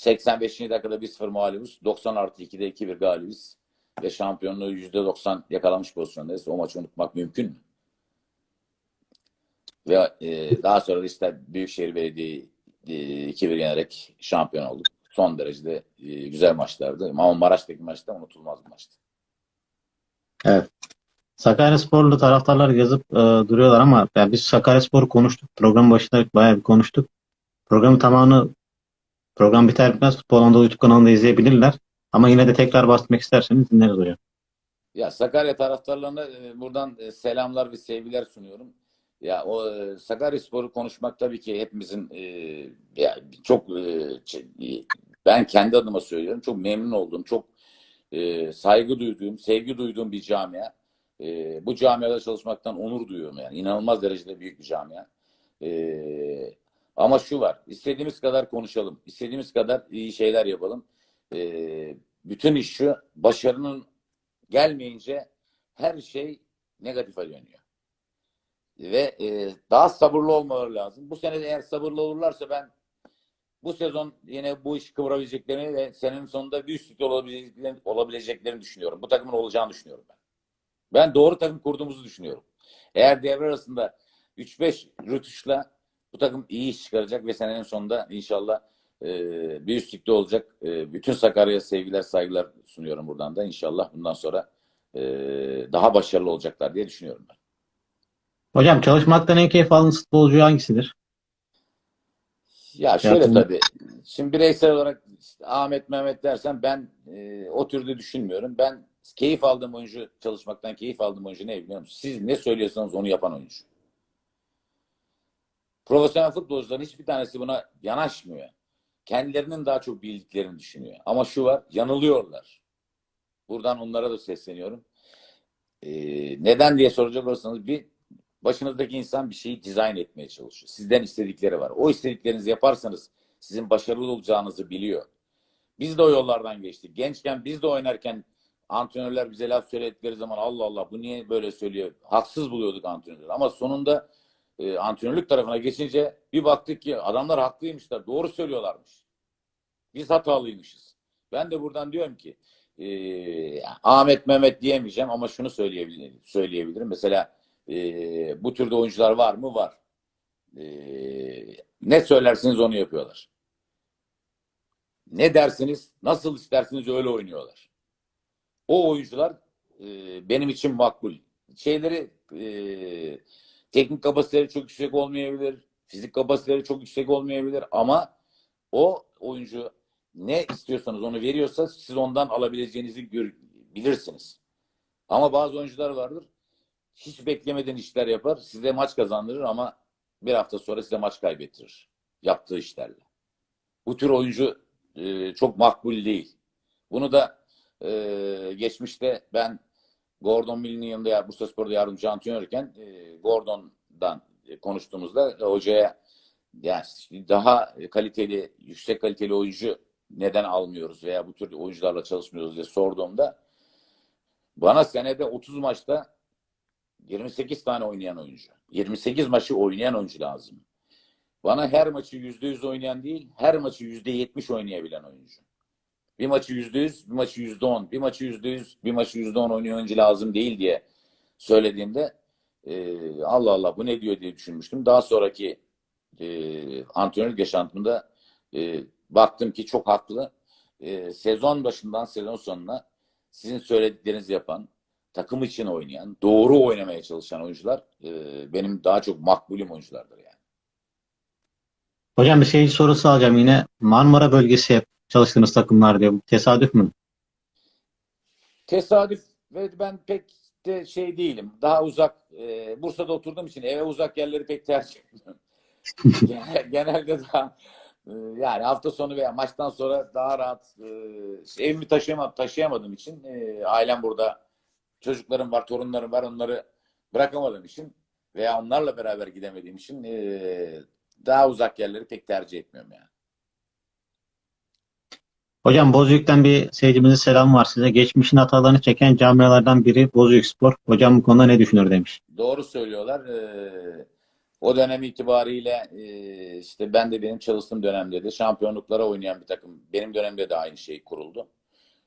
85. dakikada 1-0 mağlubuz. 90 artı 2'de 2-1 galibiz. Ve şampiyonluğu %90 yakalamış pozisyondayız. O maçı unutmak mümkün mü? Ve e, daha sonra da işte Büyükşehir Belediye'yi e, 2-1 yenerek şampiyon olduk. Son derecede e, güzel maçlardı. Ama Maraş'taki maçta unutulmaz bir maçtı. Sakaryasporlu taraftarlar yazıp e, duruyorlar ama ya biz Sakaryaspor'u konuştuk. Program başında bayağı bir konuştuk. Programın tamamını program biter bitmez Futbol Anadolu YouTube kanalında izleyebilirler. Ama yine de tekrar bahsetmek isterseniz dinleriz hocam. Ya Sakarya taraftarlarına e, buradan e, selamlar ve sevgiler sunuyorum. Ya o e, Sakaryaspor'u konuşmak tabii ki hepimizin e, ya çok e, ben kendi adıma söylüyorum. Çok memnun olduğum, çok e, saygı duyduğum, sevgi duyduğum bir camia. E, bu camiada çalışmaktan onur duyuyorum yani. İnanılmaz derecede büyük bir camia. E, ama şu var. istediğimiz kadar konuşalım. istediğimiz kadar iyi şeyler yapalım. E, bütün iş şu. Başarının gelmeyince her şey negatife dönüyor. Ve e, daha sabırlı olmaları lazım. Bu sene eğer sabırlı olurlarsa ben bu sezon yine bu işi kıvırabileceklerini ve senenin sonunda bir üstlükte olabileceklerini, olabileceklerini düşünüyorum. Bu takımın olacağını düşünüyorum ben. Ben doğru takım kurduğumuzu düşünüyorum. Eğer devre arasında 3-5 rütuşla bu takım iyi iş çıkaracak ve senenin sonunda inşallah e, bir üstlükte olacak. E, bütün Sakarya'ya sevgiler, saygılar sunuyorum buradan da. İnşallah bundan sonra e, daha başarılı olacaklar diye düşünüyorum ben. Hocam çalışmaktan en keyif aldığınız futbolcu hangisidir? Ya şöyle Yapın. tabii. Şimdi bireysel olarak işte Ahmet Mehmet dersen ben e, o türde düşünmüyorum. Ben keyif aldığım oyuncu, çalışmaktan keyif aldığım oyuncu ne biliyor musun? Siz ne söylüyorsanız onu yapan oyuncu. Profesyonel futbolcuların hiçbir tanesi buna yanaşmıyor. Kendilerinin daha çok bildiklerini düşünüyor. Ama şu var, yanılıyorlar. Buradan onlara da sesleniyorum. Ee, neden diye soracak olursanız bir başınızdaki insan bir şeyi dizayn etmeye çalışıyor. Sizden istedikleri var. O istediklerinizi yaparsanız sizin başarılı olacağınızı biliyor. Biz de o yollardan geçtik. Gençken biz de oynarken antrenörler bize laf söyledikleri zaman Allah Allah bu niye böyle söylüyor? Haksız buluyorduk antrenörleri. Ama sonunda e, antrenörlük tarafına geçince bir baktık ki adamlar haklıymışlar. Doğru söylüyorlarmış. Biz hatalıymışız. Ben de buradan diyorum ki e, Ahmet Mehmet diyemeyeceğim ama şunu söyleyebilirim. söyleyebilirim. Mesela e, bu türde oyuncular var mı? Var. E, ne söylersiniz onu yapıyorlar. Ne dersiniz, nasıl isterseniz öyle oynuyorlar. O oyuncular e, benim için makbul. Şeyleri e, teknik kapasiteleri çok yüksek olmayabilir, fizik kapasiteleri çok yüksek olmayabilir ama o oyuncu ne istiyorsanız onu veriyorsa siz ondan alabileceğinizi gör, bilirsiniz. Ama bazı oyuncular vardır hiç beklemeden işler yapar. Size maç kazandırır ama bir hafta sonra size maç kaybettirir. Yaptığı işlerle. Bu tür oyuncu e, çok makbul değil. Bunu da e, geçmişte ben Gordon Mill'in yanında ya- Bursaspor'da yardımcı antrenörken e, Gordon'dan e, konuştuğumuzda hocaya yani daha kaliteli, yüksek kaliteli oyuncu neden almıyoruz veya bu tür oyuncularla çalışmıyoruz diye sorduğumda bana senede 30 maçta 28 tane oynayan oyuncu. 28 maçı oynayan oyuncu lazım. Bana her maçı %100 oynayan değil, her maçı %70 oynayabilen oyuncu. Bir maçı %100, bir maçı %10, bir maçı %100, bir maçı %10 oynayan oyuncu lazım değil diye söylediğimde e, Allah Allah bu ne diyor diye düşünmüştüm. Daha sonraki e, antrenörlük yaşantımda e, baktım ki çok haklı. E, sezon başından sezon sonuna sizin söylediklerinizi yapan, takım için oynayan, doğru oynamaya çalışan oyuncular e, benim daha çok makbulüm oyunculardır yani. Hocam bir seyirci sorusu alacağım yine. Marmara bölgesi hep çalıştığınız takımlar diyor. Bu tesadüf mü? Tesadüf ve ben pek de şey değilim. Daha uzak e, Bursa'da oturduğum için eve uzak yerleri pek tercih etmiyorum. *laughs* Genel- Genelde daha e, yani hafta sonu veya maçtan sonra daha rahat e, evimi taşıyamam, taşıyamadığım için e, ailem burada çocuklarım var, torunlarım var onları bırakamadığım için veya onlarla beraber gidemediğim için e, daha uzak yerleri pek tercih etmiyorum yani. Hocam Bozüyük'ten bir seyircimizin selamı var size. Geçmişin hatalarını çeken camialardan biri Bozüyük Spor. Hocam bu konuda ne düşünür demiş. Doğru söylüyorlar. Ee, o dönem itibariyle e, işte ben de benim çalıştığım dönemde de şampiyonluklara oynayan bir takım. Benim dönemde de aynı şey kuruldu.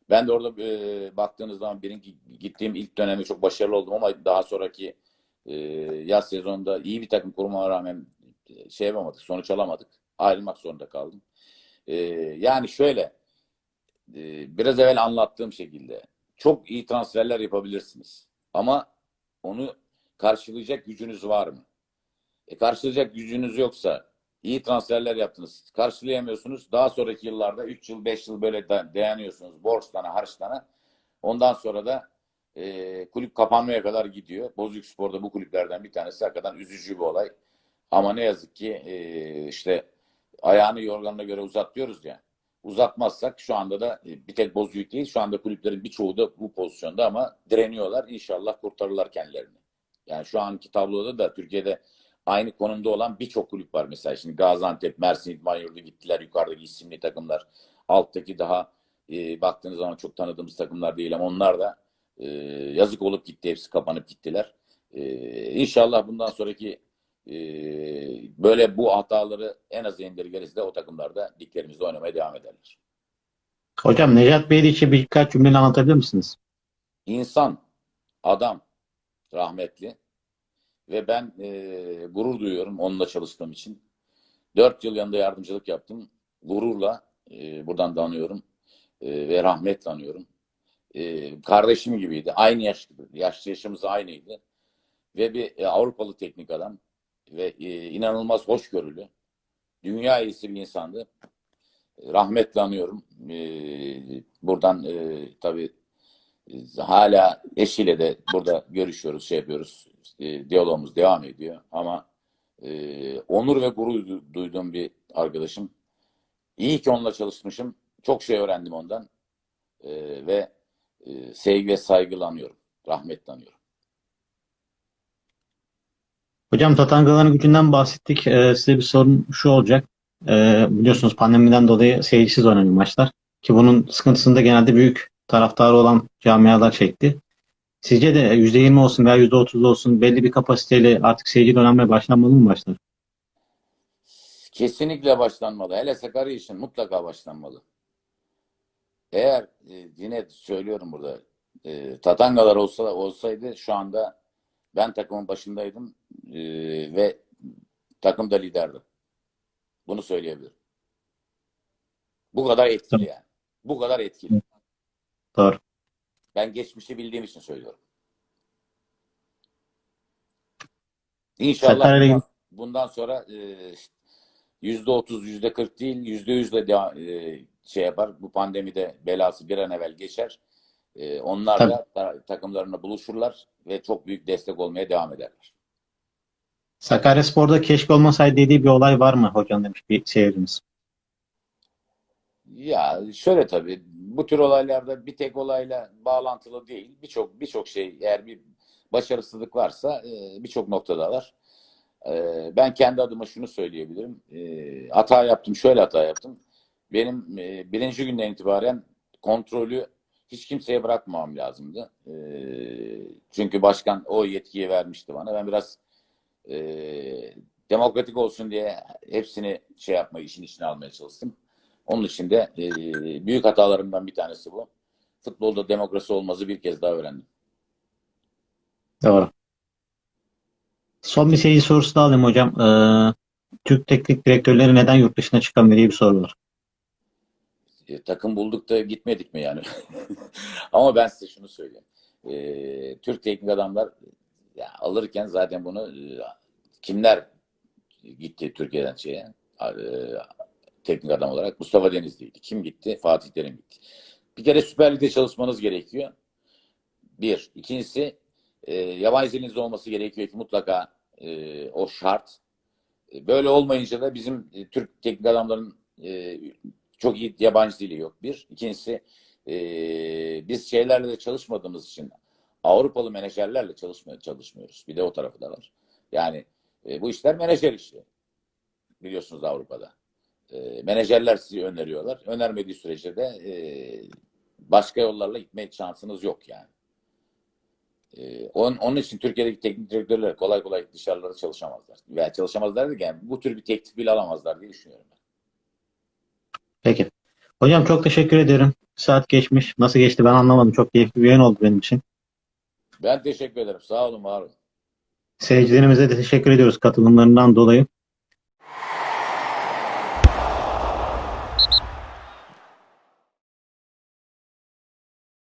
Ben de orada e, baktığınız zaman benim gi- gittiğim ilk dönemde çok başarılı oldum ama daha sonraki e, yaz sezonunda iyi bir takım kurmama rağmen şey yapamadık, sonuç alamadık. Ayrılmak zorunda kaldım. Yani şöyle e, biraz evvel anlattığım şekilde çok iyi transferler yapabilirsiniz. Ama onu karşılayacak gücünüz var mı? E, karşılayacak gücünüz yoksa iyi transferler yaptınız. Karşılayamıyorsunuz. Daha sonraki yıllarda 3 yıl 5 yıl böyle da- dayanıyorsunuz. Borçlana harçlana. Ondan sonra da e, kulüp kapanmaya kadar gidiyor. Bozüyük Spor'da bu kulüplerden bir tanesi hakikaten üzücü bir olay. Ama ne yazık ki e, işte ayağını yorganına göre uzat diyoruz ya. Uzatmazsak şu anda da e, bir tek Bozüyük değil şu anda kulüplerin birçoğu da bu pozisyonda ama direniyorlar. İnşallah kurtarırlar kendilerini. Yani şu anki tabloda da Türkiye'de aynı konumda olan birçok kulüp var mesela. Şimdi Gaziantep, Mersin İdman gittiler. Yukarıdaki isimli takımlar. Alttaki daha e, baktığınız zaman çok tanıdığımız takımlar değil ama onlar da e, yazık olup gitti. Hepsi kapanıp gittiler. E, inşallah bundan sonraki e, böyle bu hataları en az indirgeriz de o takımlarda liglerimizde oynamaya devam ederler. Hocam Necat Bey için birkaç cümleyle anlatabilir misiniz? İnsan, adam rahmetli ve ben e, gurur duyuyorum onunla çalıştığım için. Dört yıl yanında yardımcılık yaptım. Gururla e, buradan da anıyorum e, ve rahmetle anıyorum. E, kardeşim gibiydi. Aynı yaş, yaş yaşımız aynıydı. Ve bir e, Avrupalı teknik adam ve e, inanılmaz hoşgörülü. Dünya iyisi bir insandı. Rahmetle anıyorum. E, buradan e, tabii hala eşiyle de burada görüşüyoruz, şey yapıyoruz. E, diyalogumuz devam ediyor. Ama e, onur ve gurur du- duyduğum bir arkadaşım. İyi ki onunla çalışmışım. Çok şey öğrendim ondan. E, ve e, sevgi ve saygıyla anıyorum. Rahmetle anıyorum. Hocam Tatangaların gücünden bahsettik. Ee, size bir sorun şu olacak. Ee, biliyorsunuz pandemiden dolayı seyircisiz oynanıyor maçlar. Ki bunun sıkıntısını da genelde büyük taraftarı olan camialar çekti. Sizce de %20 olsun veya %30 olsun belli bir kapasiteyle artık seyirci oynanmaya başlanmalı mı maçlar? Kesinlikle başlanmalı. Hele Sakarya için mutlaka başlanmalı. Eğer e, yine söylüyorum burada e, Tatangalar olsa olsaydı şu anda ben takımın başındaydım e, ve takım da liderdi. Bunu söyleyebilirim. Bu kadar etkili yani. Bu kadar etkili. Doğru. Ben geçmişi bildiğim için söylüyorum. İnşallah bundan, bundan sonra e, yüzde otuz, yüzde kırk değil, yüzde yüzle e, şey yapar. Bu pandemide belası bir an evvel geçer. E, onlar Tabii. da ta- takımlarına buluşurlar ve çok büyük destek olmaya devam ederler. Sakaryaspor'da keşke olmasaydı dediği bir olay var mı hocam demiş bir seyircimiz. Ya şöyle tabii bu tür olaylarda bir tek olayla bağlantılı değil. Birçok birçok şey eğer bir başarısızlık varsa e, birçok noktada var. E, ben kendi adıma şunu söyleyebilirim. E, hata yaptım, şöyle hata yaptım. Benim e, birinci günden itibaren kontrolü hiç kimseye bırakmamam lazımdı. E, çünkü başkan o yetkiyi vermişti bana. Ben biraz e, demokratik olsun diye hepsini şey yapmayı, işin içine almaya çalıştım. Onun için de e, büyük hatalarımdan bir tanesi bu. Futbolda demokrasi olmazı bir kez daha öğrendim. Doğru. Son bir seyirci sorusu da alayım hocam. Ee, Türk teknik direktörleri neden yurt dışına çıkamıyor diye bir soru var. E, takım bulduk da gitmedik mi yani? *laughs* Ama ben size şunu söyleyeyim. E, Türk teknik adamlar ya, alırken zaten bunu e, kimler gitti Türkiye'den şeye e, teknik adam olarak? Mustafa Denizli'ydi. Kim gitti? Fatih Terim gitti. Bir kere Süper Lig'de çalışmanız gerekiyor. Bir. İkincisi e, yabancı dilinizde olması gerekiyor ki mutlaka e, o şart. E, Böyle olmayınca da bizim e, Türk teknik adamların e, çok iyi yabancı dili yok. Bir. İkincisi e, biz şeylerle de çalışmadığımız için Avrupalı menajerlerle çalışmıyor, çalışmıyoruz. Bir de o tarafı da var. Yani e, bu işler menajer işi. Biliyorsunuz Avrupa'da. E, menajerler sizi öneriyorlar. Önermediği sürece de e, başka yollarla gitme şansınız yok yani. E, onun, onun için Türkiye'deki teknik direktörler kolay kolay dışarılarda çalışamazlar. Veya çalışamazlar derken bu tür bir teklif bile alamazlar diye düşünüyorum ben. Peki. Hocam çok teşekkür ederim. Saat geçmiş. Nasıl geçti ben anlamadım. Çok keyifli bir yayın oldu benim için. Ben teşekkür ederim. Sağ olun, var olun. Seyircilerimize de teşekkür ediyoruz katılımlarından dolayı.